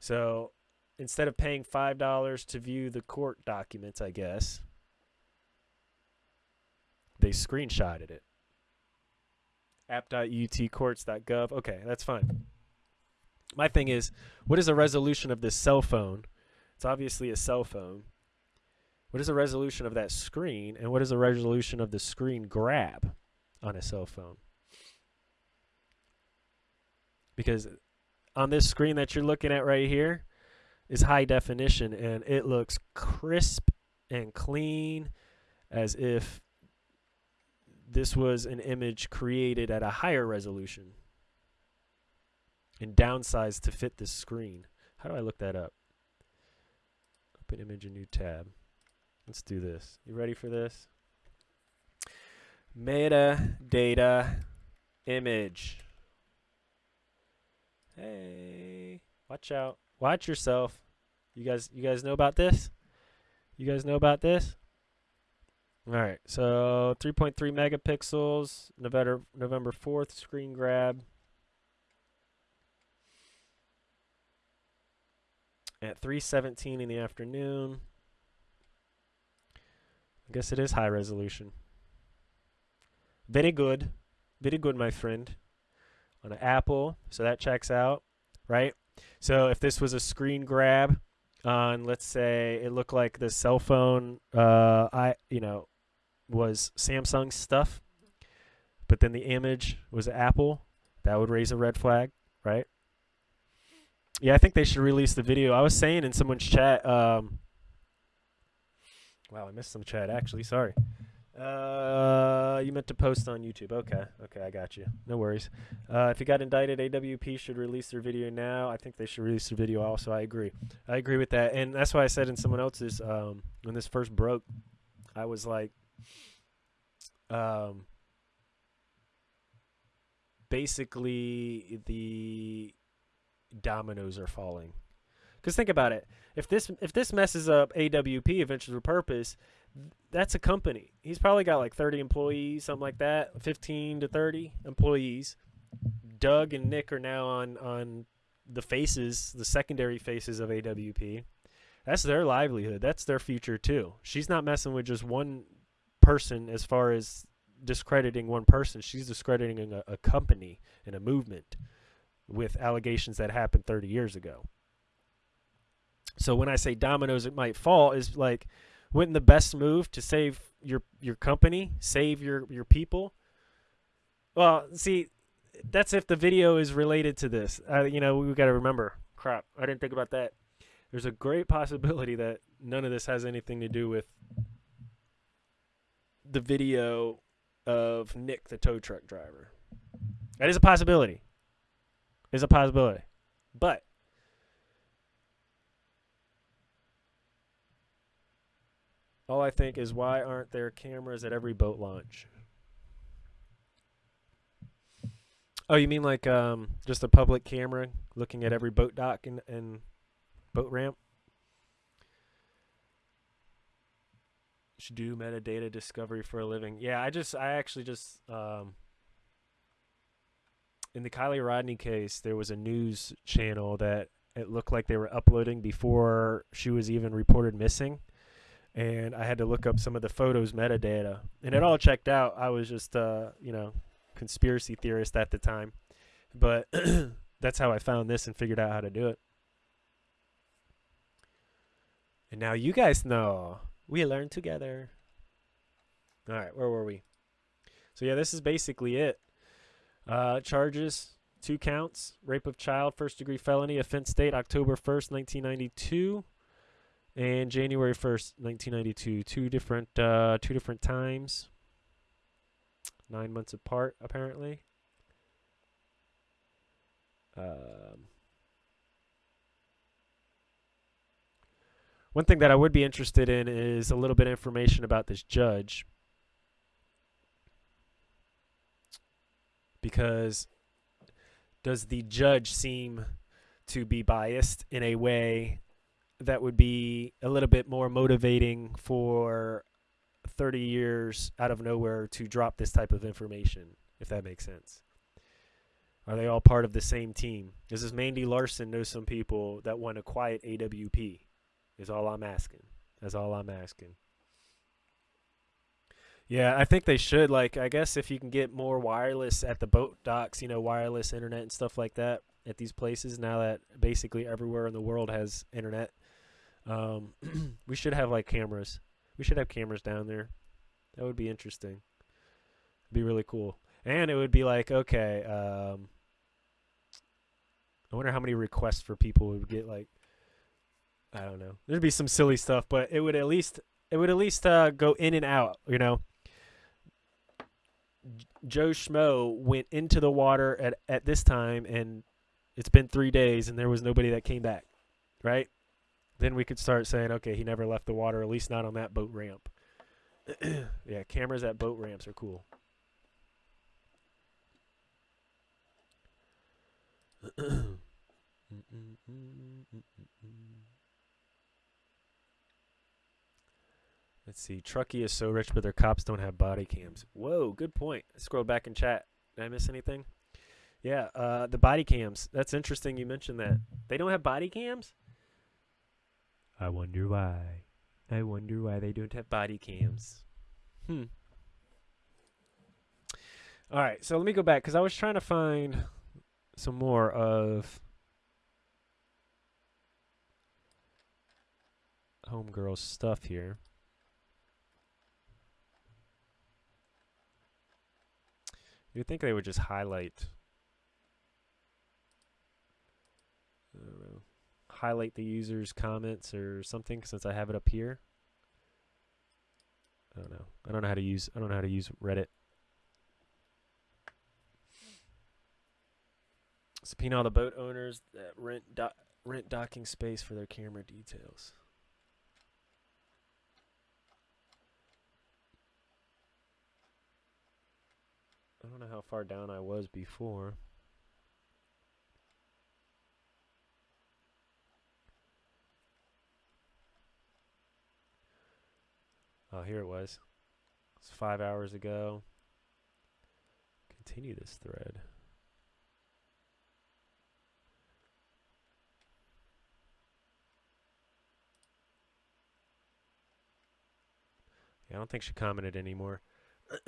So instead of paying five dollars to view the court documents, I guess they screenshotted it. app.utcourts.gov. Okay, that's fine my thing is, what is the resolution of this cell phone? It's obviously a cell phone. What is the resolution of that screen, and what is the resolution of the screen grab on a cell phone? Because on this screen that you're looking at right here, is high definition and it looks crisp and clean as if this was an image created at a higher resolution and downsized to fit this screen. How do I look that up? Open image, a new tab. Let's do this. You ready for this? Metadata image. Hey, watch out. Watch yourself. You guys you guys know about this? You guys know about this? All right. So 3.3 megapixels, November November 4th screen grab. At 3:17 in the afternoon. Guess it is high resolution. Very good. Very good, my friend. On an Apple, so that checks out, right? So if this was a screen grab on, let's say, it looked like the cell phone, uh, I you know, was Samsung stuff, but then the image was Apple, that would raise a red flag, right? Yeah, I think they should release the video. I was saying in someone's chat. Um, wow, I missed some chat actually. Sorry. Uh, you meant to post on YouTube. Okay, okay, I got you. No worries. Uh, if you got indicted, AWP should release their video now. I think they should release their video also. I agree. I agree with that, and that's why I said in someone else's um, when this first broke, I was like, um, basically the dominoes are falling. Because think about it. If this if this messes up AWP, Adventures with Purpose, that's a company. He's probably got like 30 employees, something like that, 15 to 30 employees. Doug and Nick are now on on the faces, the secondary faces of AWP. That's their livelihood. That's their future too. She's not messing with just one person as far as discrediting one person. She's discrediting a, a company and a movement with allegations that happened 30 years ago. So when I say dominoes it might fall is like wouldn't the best move to save your your company, save your your people? Well, see, that's if the video is related to this. Uh, you know, we got to remember. Crap, I didn't think about that. There's a great possibility that none of this has anything to do with the video of Nick, the tow truck driver. That is a possibility. Is a possibility, but All I think is why aren't there cameras at every boat launch? Oh, you mean like um, just a public camera looking at every boat dock and, and boat ramp? Should do metadata discovery for a living. Yeah, I just, I actually just, um, in the Kiely Rodni case, there was a news channel that it looked like they were uploading before she was even reported missing and I had to look up some of the photos metadata, and it all checked out. I was just, uh, you know, conspiracy theorist at the time, but [clears throat] that's how I found this and figured out how to do it. And now you guys know. We learned together. All right, where were we? So yeah, this is basically it. Uh, charges, two counts, rape of child, first degree felony, offense date October 1st, 1992 and January 1st, 1992. Two different uh, two different times. 9 months apart apparently. Um, one thing that I would be interested in is a little bit of information about this judge. Because does the judge seem to be biased in a way that would be a little bit more motivating for 30 years out of nowhere to drop this type of information, if that makes sense. Are they all part of the same team? This Mandy Larson know some people that want to quiet AWP? Is all I'm asking. That's all I'm asking. Yeah, I think they should. Like, I guess if you can get more wireless at the boat docks, you know, wireless internet and stuff like that at these places, now that basically everywhere in the world has internet, um, [clears throat] we should have like cameras. We should have cameras down there. That would be interesting. It'd be really cool. And it would be like, okay, um, I wonder how many requests for people would get like I don't know. There'd be some silly stuff, but it would at least it would at least uh, go in and out. You know, Joe Schmo went into the water at at this time, and it's been three days, and there was nobody that came back. Right? Then we could start saying, okay, he never left the water, at least not on that boat ramp. [clears throat] yeah, cameras at boat ramps are cool. [clears throat] Let's see. Truckee is so rich, but their cops don't have body cams. Whoa, good point. Scroll back in chat. Did I miss anything? Yeah, uh, the body cams. That's interesting you mentioned that. They don't have body cams? I wonder why. I wonder why they don't have body cams. Hmm. All right, so let me go back because I was trying to find some more of Homegirl's stuff here. You'd think they would just highlight. Know. Highlight the user's comments or something since I have it up here. I don't know. I don't know how to use I don't know how to use Reddit. Subpoena all the boat owners that rent do- rent docking space for their camera details. I don't know how far down I was before. Oh, here it was. It's five hours ago. Continue this thread. Yeah, I don't think she commented anymore. [clears throat]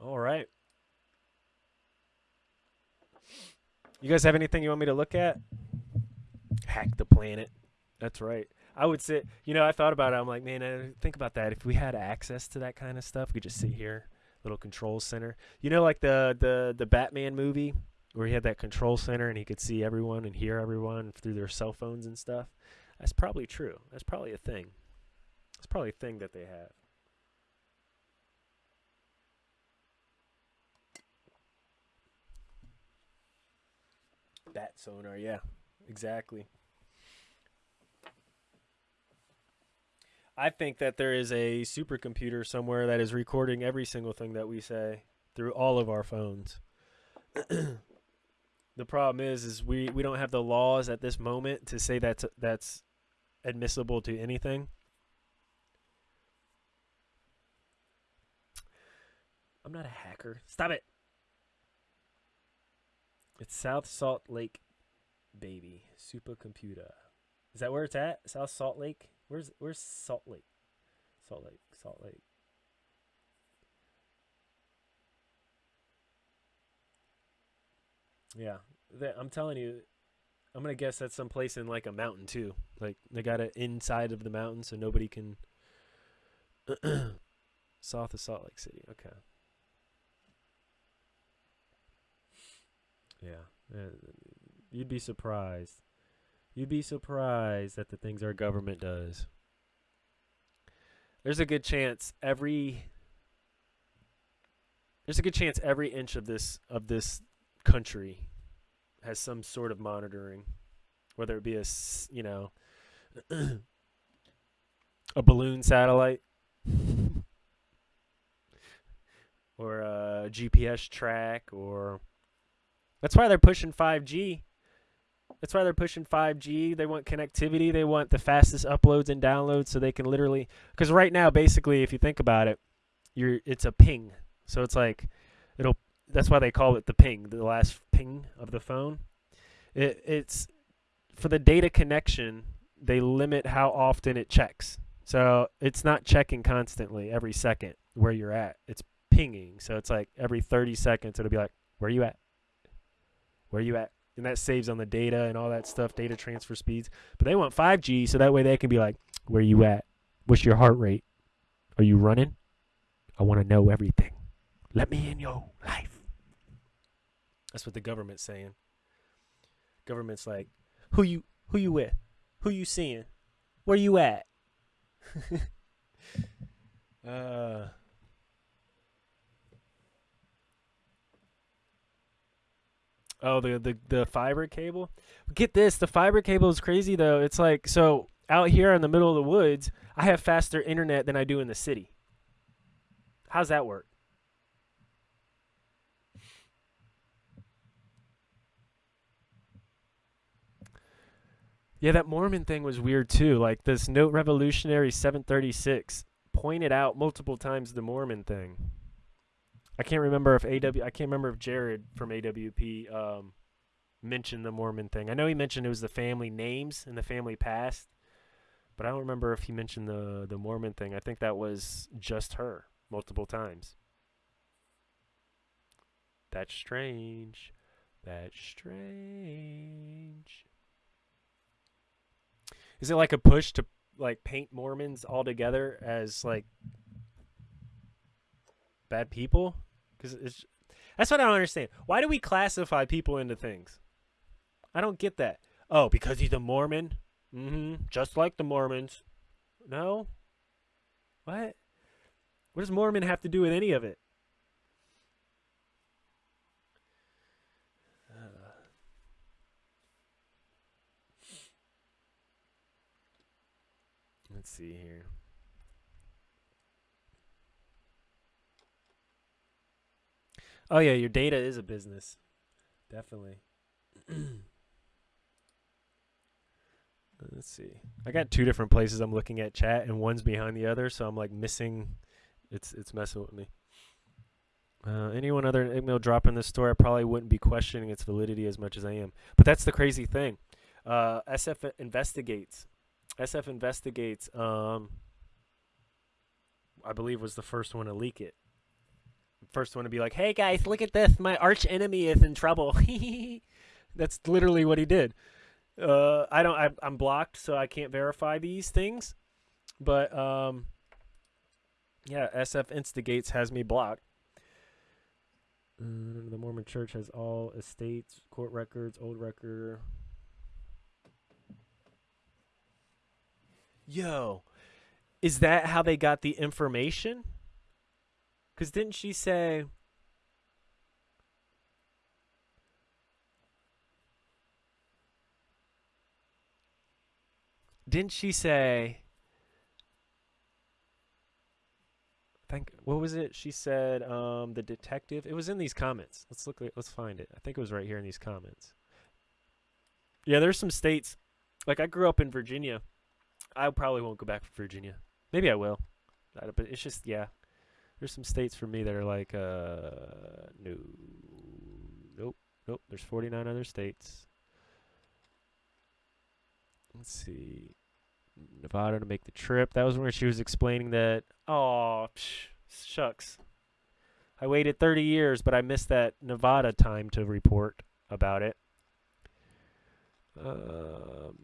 All right. You guys have anything you want me to look at? Hack the planet. That's right. I would sit, you know, I thought about it. I'm like, man, I think about that. If we had access to that kind of stuff, we could just sit here, little control center. You know, like the the the Batman movie where he had that control center and he could see everyone and hear everyone through their cell phones and stuff. That's probably true. That's probably a thing. It's probably a thing that they have. Bat sonar, yeah, exactly. I think that there is a supercomputer somewhere that is recording every single thing that we say through all of our phones. [clears throat] the problem is, is we, we don't have the laws at this moment to say that's that's admissible to anything. I'm not a hacker. Stop it. It's South Salt Lake, baby. Supercomputer. Is that where it's at? South Salt Lake? Where's Where's Salt Lake? Salt Lake. Salt Lake. Yeah, that, I'm telling you, I'm gonna guess that's someplace in like a mountain too. Like they got it inside of the mountain, so nobody can. [clears throat] South of Salt Lake City. Okay. Yeah, uh, you'd be surprised. You'd be surprised at the things our government does. There's a good chance every there's a good chance every inch of this of this country has some sort of monitoring, whether it be a you know [clears throat] a balloon satellite [laughs] or a GPS track or that's why they're pushing 5G. That's why they're pushing 5G. They want connectivity. They want the fastest uploads and downloads so they can literally cuz right now basically if you think about it, you're it's a ping. So it's like it'll that's why they call it the ping, the last ping of the phone. It it's for the data connection, they limit how often it checks. So it's not checking constantly every second where you're at. It's pinging. So it's like every 30 seconds it'll be like, "Where you at?" where you at and that saves on the data and all that stuff data transfer speeds but they want 5g so that way they can be like where you at what's your heart rate are you running i want to know everything let me in your life That's what the government's saying. Government's like, who you who you with? Who you seeing? Where you at? [laughs] uh Oh, the, the the fiber cable. Get this, the fiber cable is crazy though. It's like so out here in the middle of the woods, I have faster internet than I do in the city. How's that work? Yeah, that Mormon thing was weird too. Like this Note Revolutionary 736 pointed out multiple times the Mormon thing. I can't remember if AW I can't remember if Jared from AWP um, mentioned the Mormon thing. I know he mentioned it was the family names and the family past, but I don't remember if he mentioned the the Mormon thing. I think that was just her multiple times. That's strange. That's strange. Is it like a push to like paint Mormons all together as like bad people? Because it's that's what I don't understand. Why do we classify people into things? I don't get that. Oh, because he's a Mormon. Mm-hmm. Just like the Mormons. No. What? What does Mormon have to do with any of it? Let's see here. Oh yeah, your data is a business. Definitely. [clears throat] Let's see. I got two different places I'm looking at chat and one's behind the other, so I'm like missing it's it's messing with me. Uh, anyone other than Igmil dropping this story, I probably wouldn't be questioning its validity as much as I am. But that's the crazy thing. Uh, SF investigates. SF investigates. Um, I believe was the first one to leak it. First one to be like, "Hey guys, look at this! My arch enemy is in trouble." [laughs] that's literally what he did. Uh, I don't. I, I'm blocked, so I can't verify these things. But um, yeah, SF Instigates has me blocked. Uh, the Mormon Church has all estates, court records, old record. Yo, is that how they got the information? Because didn't she say. Didn't she say. think what was it she said um the detective? It was in these comments. Let's look let's find it. I think it was right here in these comments. Yeah there's some states like i grew up in virginia. I probably won't go back to virginia. Maybe i will. But it's just yeah there's some states for me that are like uh no nope nope there's 49 other states let's see Nevada to make the trip. That was where she was explaining that. Oh, shucks. I waited 30 years, but I missed that Nevada time to report about it. Um,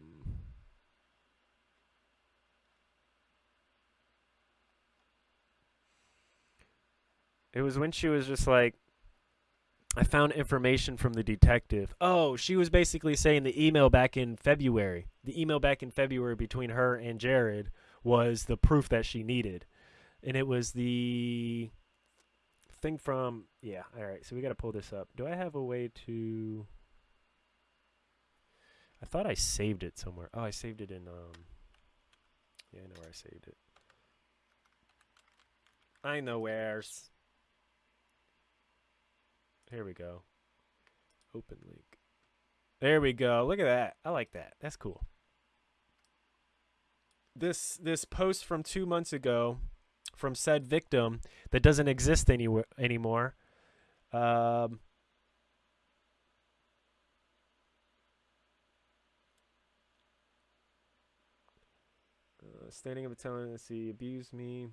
it was when she was just like, I found information from the detective. Oh, she was basically saying the email back in February. The email back in February between her and Jared was the proof that she needed. And it was the thing from yeah, all right. So we got to pull this up. Do I have a way to I thought I saved it somewhere. Oh, I saved it in um Yeah, I know where I saved it. I know where's here we go. Open link. There we go. Look at that. I like that. That's cool. This this post from 2 months ago from said victim that doesn't exist anywhere anymore. Um uh, standing up and telling us he me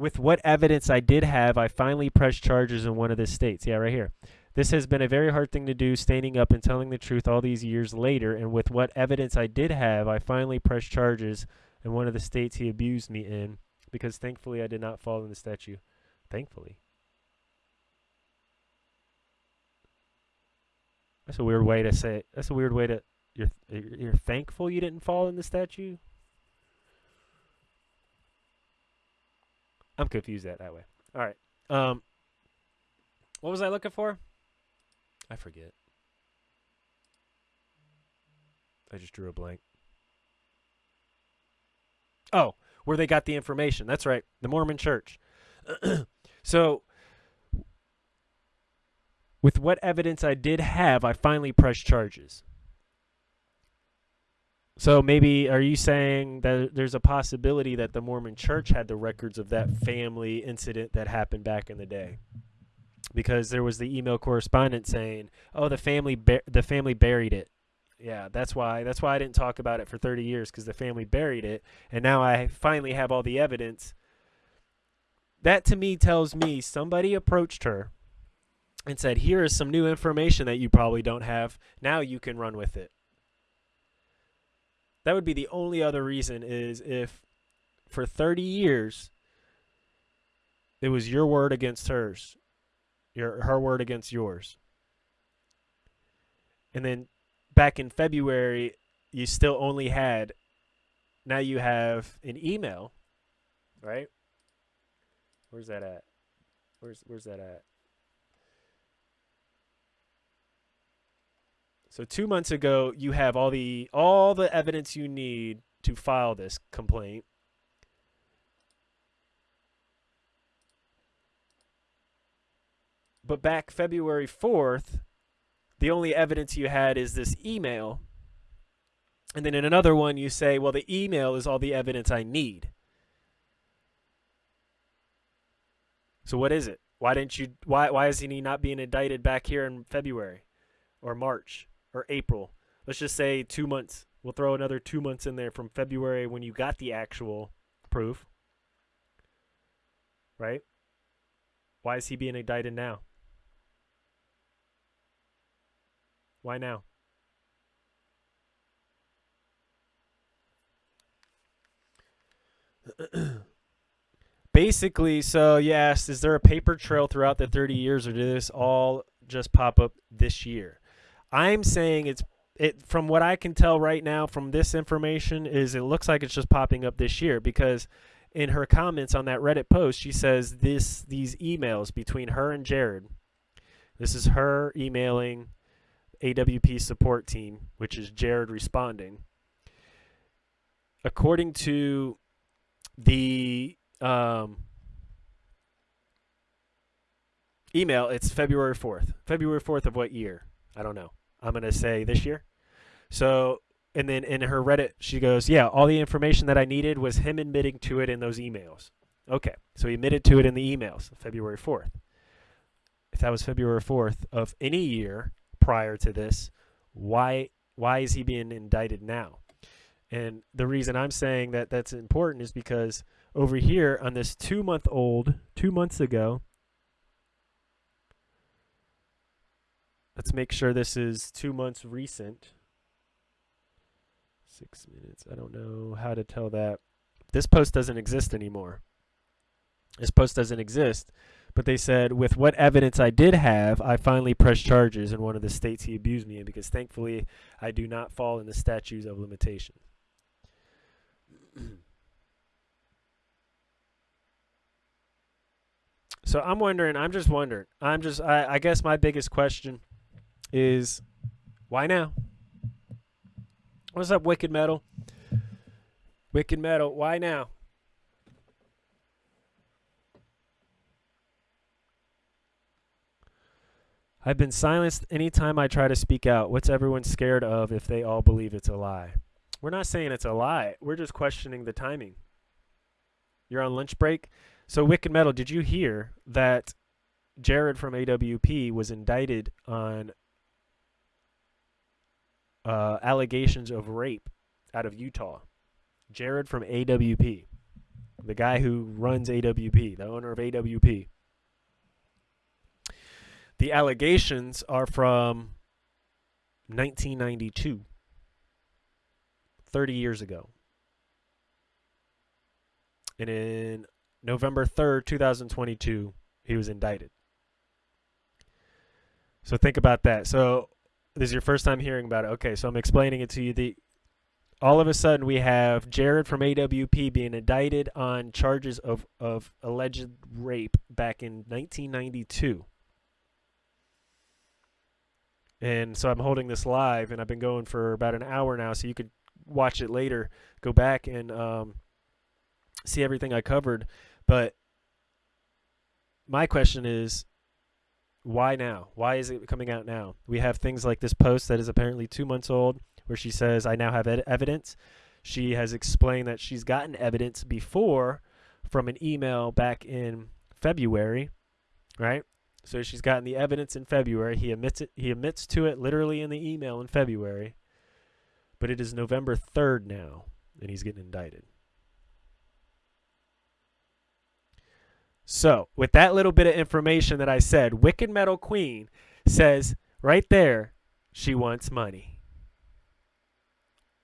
with what evidence I did have, I finally pressed charges in one of the states. Yeah, right here. This has been a very hard thing to do, standing up and telling the truth all these years later. And with what evidence I did have, I finally pressed charges in one of the states he abused me in, because thankfully I did not fall in the statue. Thankfully. That's a weird way to say. That's a weird way to. You're you're thankful you didn't fall in the statue. I'm confused that that way. All right. Um. What was I looking for? I forget. I just drew a blank. Oh, where they got the information. That's right. The Mormon Church. [clears throat] so, with what evidence I did have, I finally pressed charges. So maybe are you saying that there's a possibility that the Mormon Church had the records of that family incident that happened back in the day? Because there was the email correspondence saying, "Oh, the family the family buried it." Yeah, that's why that's why I didn't talk about it for 30 years cuz the family buried it and now I finally have all the evidence. That to me tells me somebody approached her and said, "Here is some new information that you probably don't have. Now you can run with it." That would be the only other reason is if for 30 years it was your word against hers, your her word against yours. And then back in February you still only had now you have an email, right? Where's that at? Where's where's that at? So two months ago, you have all the all the evidence you need to file this complaint. But back February 4th, the only evidence you had is this email. And then in another one, you say, well, the email is all the evidence I need. So what is it? Why didn't you? Why why is he not being indicted back here in February or March? Or April. Let's just say two months. We'll throw another two months in there from February when you got the actual proof. Right? Why is he being indicted now? Why now? [clears throat] Basically, so you asked, is there a paper trail throughout the 30 years or did this all just pop up this year? I'm saying it's it from what I can tell right now from this information is it looks like it's just popping up this year because in her comments on that Reddit post she says this these emails between her and Jared. This is her emailing AWP support team, which is Jared responding. According to the um, email, it's February 4th. February 4th of what year? I don't know. I'm going to say this year. So, and then in her Reddit, she goes, Yeah, all the information that I needed was him admitting to it in those emails. Okay, so he admitted to it in the emails, February 4th. If that was February 4th of any year prior to this, why why is he being indicted now? And the reason I'm saying that that's important is because over here on this two month old, two months ago, Let's make sure this is two months recent. Six minutes. I don't know how to tell that. This post doesn't exist anymore. This post doesn't exist. But they said, with what evidence I did have, I finally pressed charges in one of the states he abused me in because thankfully I do not fall in the statutes of limitation. [clears throat] so I'm wondering, I'm just wondering. I'm just, I, I guess my biggest question is why now? What's up, Wicked Metal? Wicked Metal, why now? I've been silenced anytime I try to speak out. What's everyone scared of if they all believe it's a lie? We're not saying it's a lie. We're just questioning the timing. You're on lunch break. So, Wicked Metal, did you hear that Jared from AWP was indicted on uh, allegations of rape out of Utah. Jared from AWP, the guy who runs AWP, the owner of AWP. The allegations are from 1992, 30 years ago. And in November 3rd, 2022, he was indicted. So think about that. So this is your first time hearing about it. Okay, so I'm explaining it to you. The all of a sudden we have Jared from AWP being indicted on charges of of alleged rape back in 1992. And so I'm holding this live, and I've been going for about an hour now, so you could watch it later. Go back and um, see everything I covered. But my question is, why now? Why is it coming out now? We have things like this post that is apparently two months old, where she says, "I now have ed- evidence." She has explained that she's gotten evidence before from an email back in February, right? So she's gotten the evidence in February. He admits it. He admits to it literally in the email in February. But it is November 3rd now, and he's getting indicted. So, with that little bit of information that I said, Wicked Metal Queen says right there she wants money.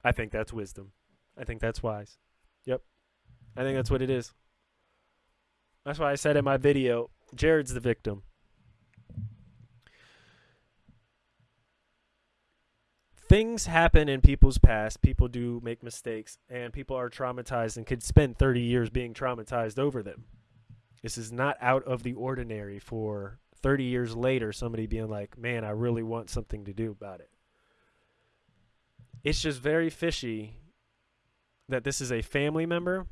I think that's wisdom. I think that's wise. Yep. I think that's what it is. That's why I said in my video, Jared's the victim. things happen in people's past. People do make mistakes, and people are traumatized and could spend 30 years being traumatized over them. This is not out of the ordinary for 30 years later somebody being like, man, I really want something to do about it. It's just very fishy that this is a family member.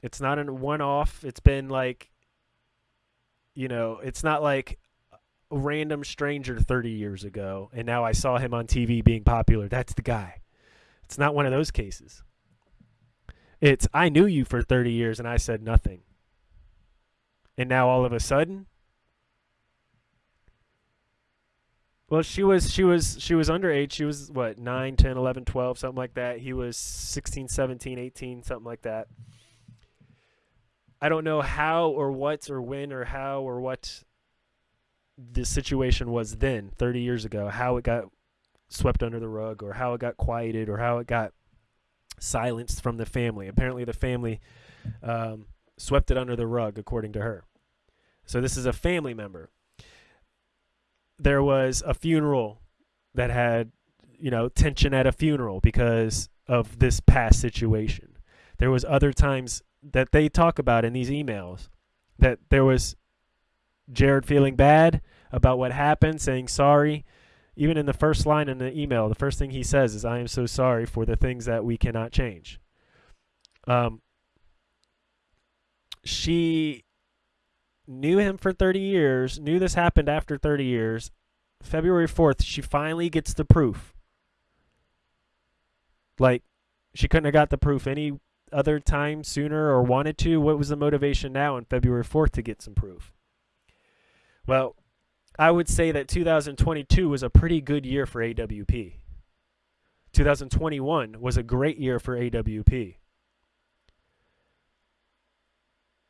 It's not a one off. It's been like, you know, it's not like a random stranger 30 years ago and now I saw him on TV being popular. That's the guy. It's not one of those cases. It's I knew you for 30 years and I said nothing. And now all of a sudden Well, she was she was she was underage. She was what, 9, 10, 11, 12, something like that. He was 16, 17, 18, something like that. I don't know how or what or when or how or what the situation was then 30 years ago how it got swept under the rug or how it got quieted or how it got silenced from the family apparently the family um, swept it under the rug according to her so this is a family member there was a funeral that had you know tension at a funeral because of this past situation there was other times that they talk about in these emails that there was Jared feeling bad about what happened, saying sorry. Even in the first line in the email, the first thing he says is, I am so sorry for the things that we cannot change. Um, she knew him for 30 years, knew this happened after 30 years. February 4th, she finally gets the proof. Like, she couldn't have got the proof any other time sooner or wanted to. What was the motivation now on February 4th to get some proof? Well, I would say that 2022 was a pretty good year for AWP. 2021 was a great year for AWP.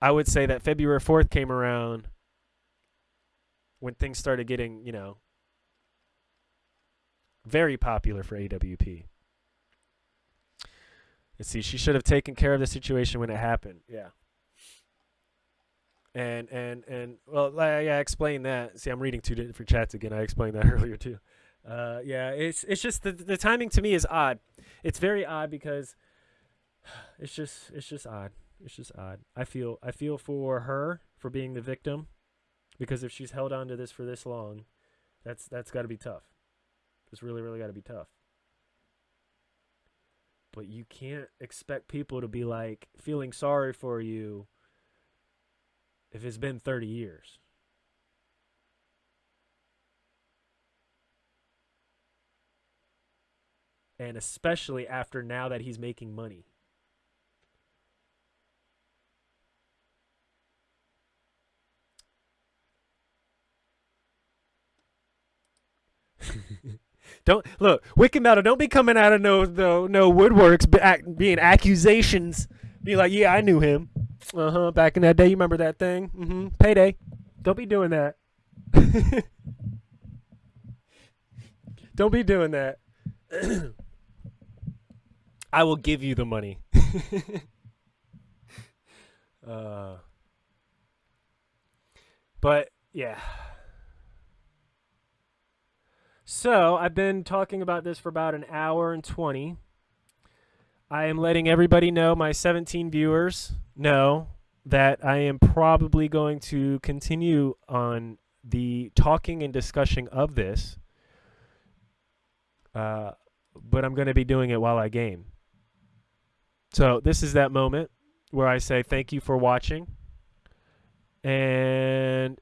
I would say that February 4th came around when things started getting, you know, very popular for AWP. Let's see, she should have taken care of the situation when it happened. Yeah and and and well, I, I explained that. See, I'm reading two different chats again. I explained that [laughs] earlier too. Uh, yeah, it's it's just the the timing to me is odd. It's very odd because [sighs] it's just it's just odd. It's just odd. I feel I feel for her for being the victim because if she's held on to this for this long, that's that's got to be tough. It's really really got to be tough. But you can't expect people to be like feeling sorry for you if it's been 30 years. And especially after now that he's making money. [laughs] don't look, Wicked Metal. Don't be coming out of no no no woodworks, being accusations. Be like, yeah, I knew him. Uh huh. Back in that day, you remember that thing? Mm-hmm. Payday. Don't be doing that. [laughs] Don't be doing that. [coughs] I will give you the money. [laughs] uh, but yeah. So I've been talking about this for about an hour and 20. I am letting everybody know, my 17 viewers know that I am probably going to continue on the talking and discussion of this, uh, but I'm going to be doing it while I game. So this is that moment where I say thank you for watching. And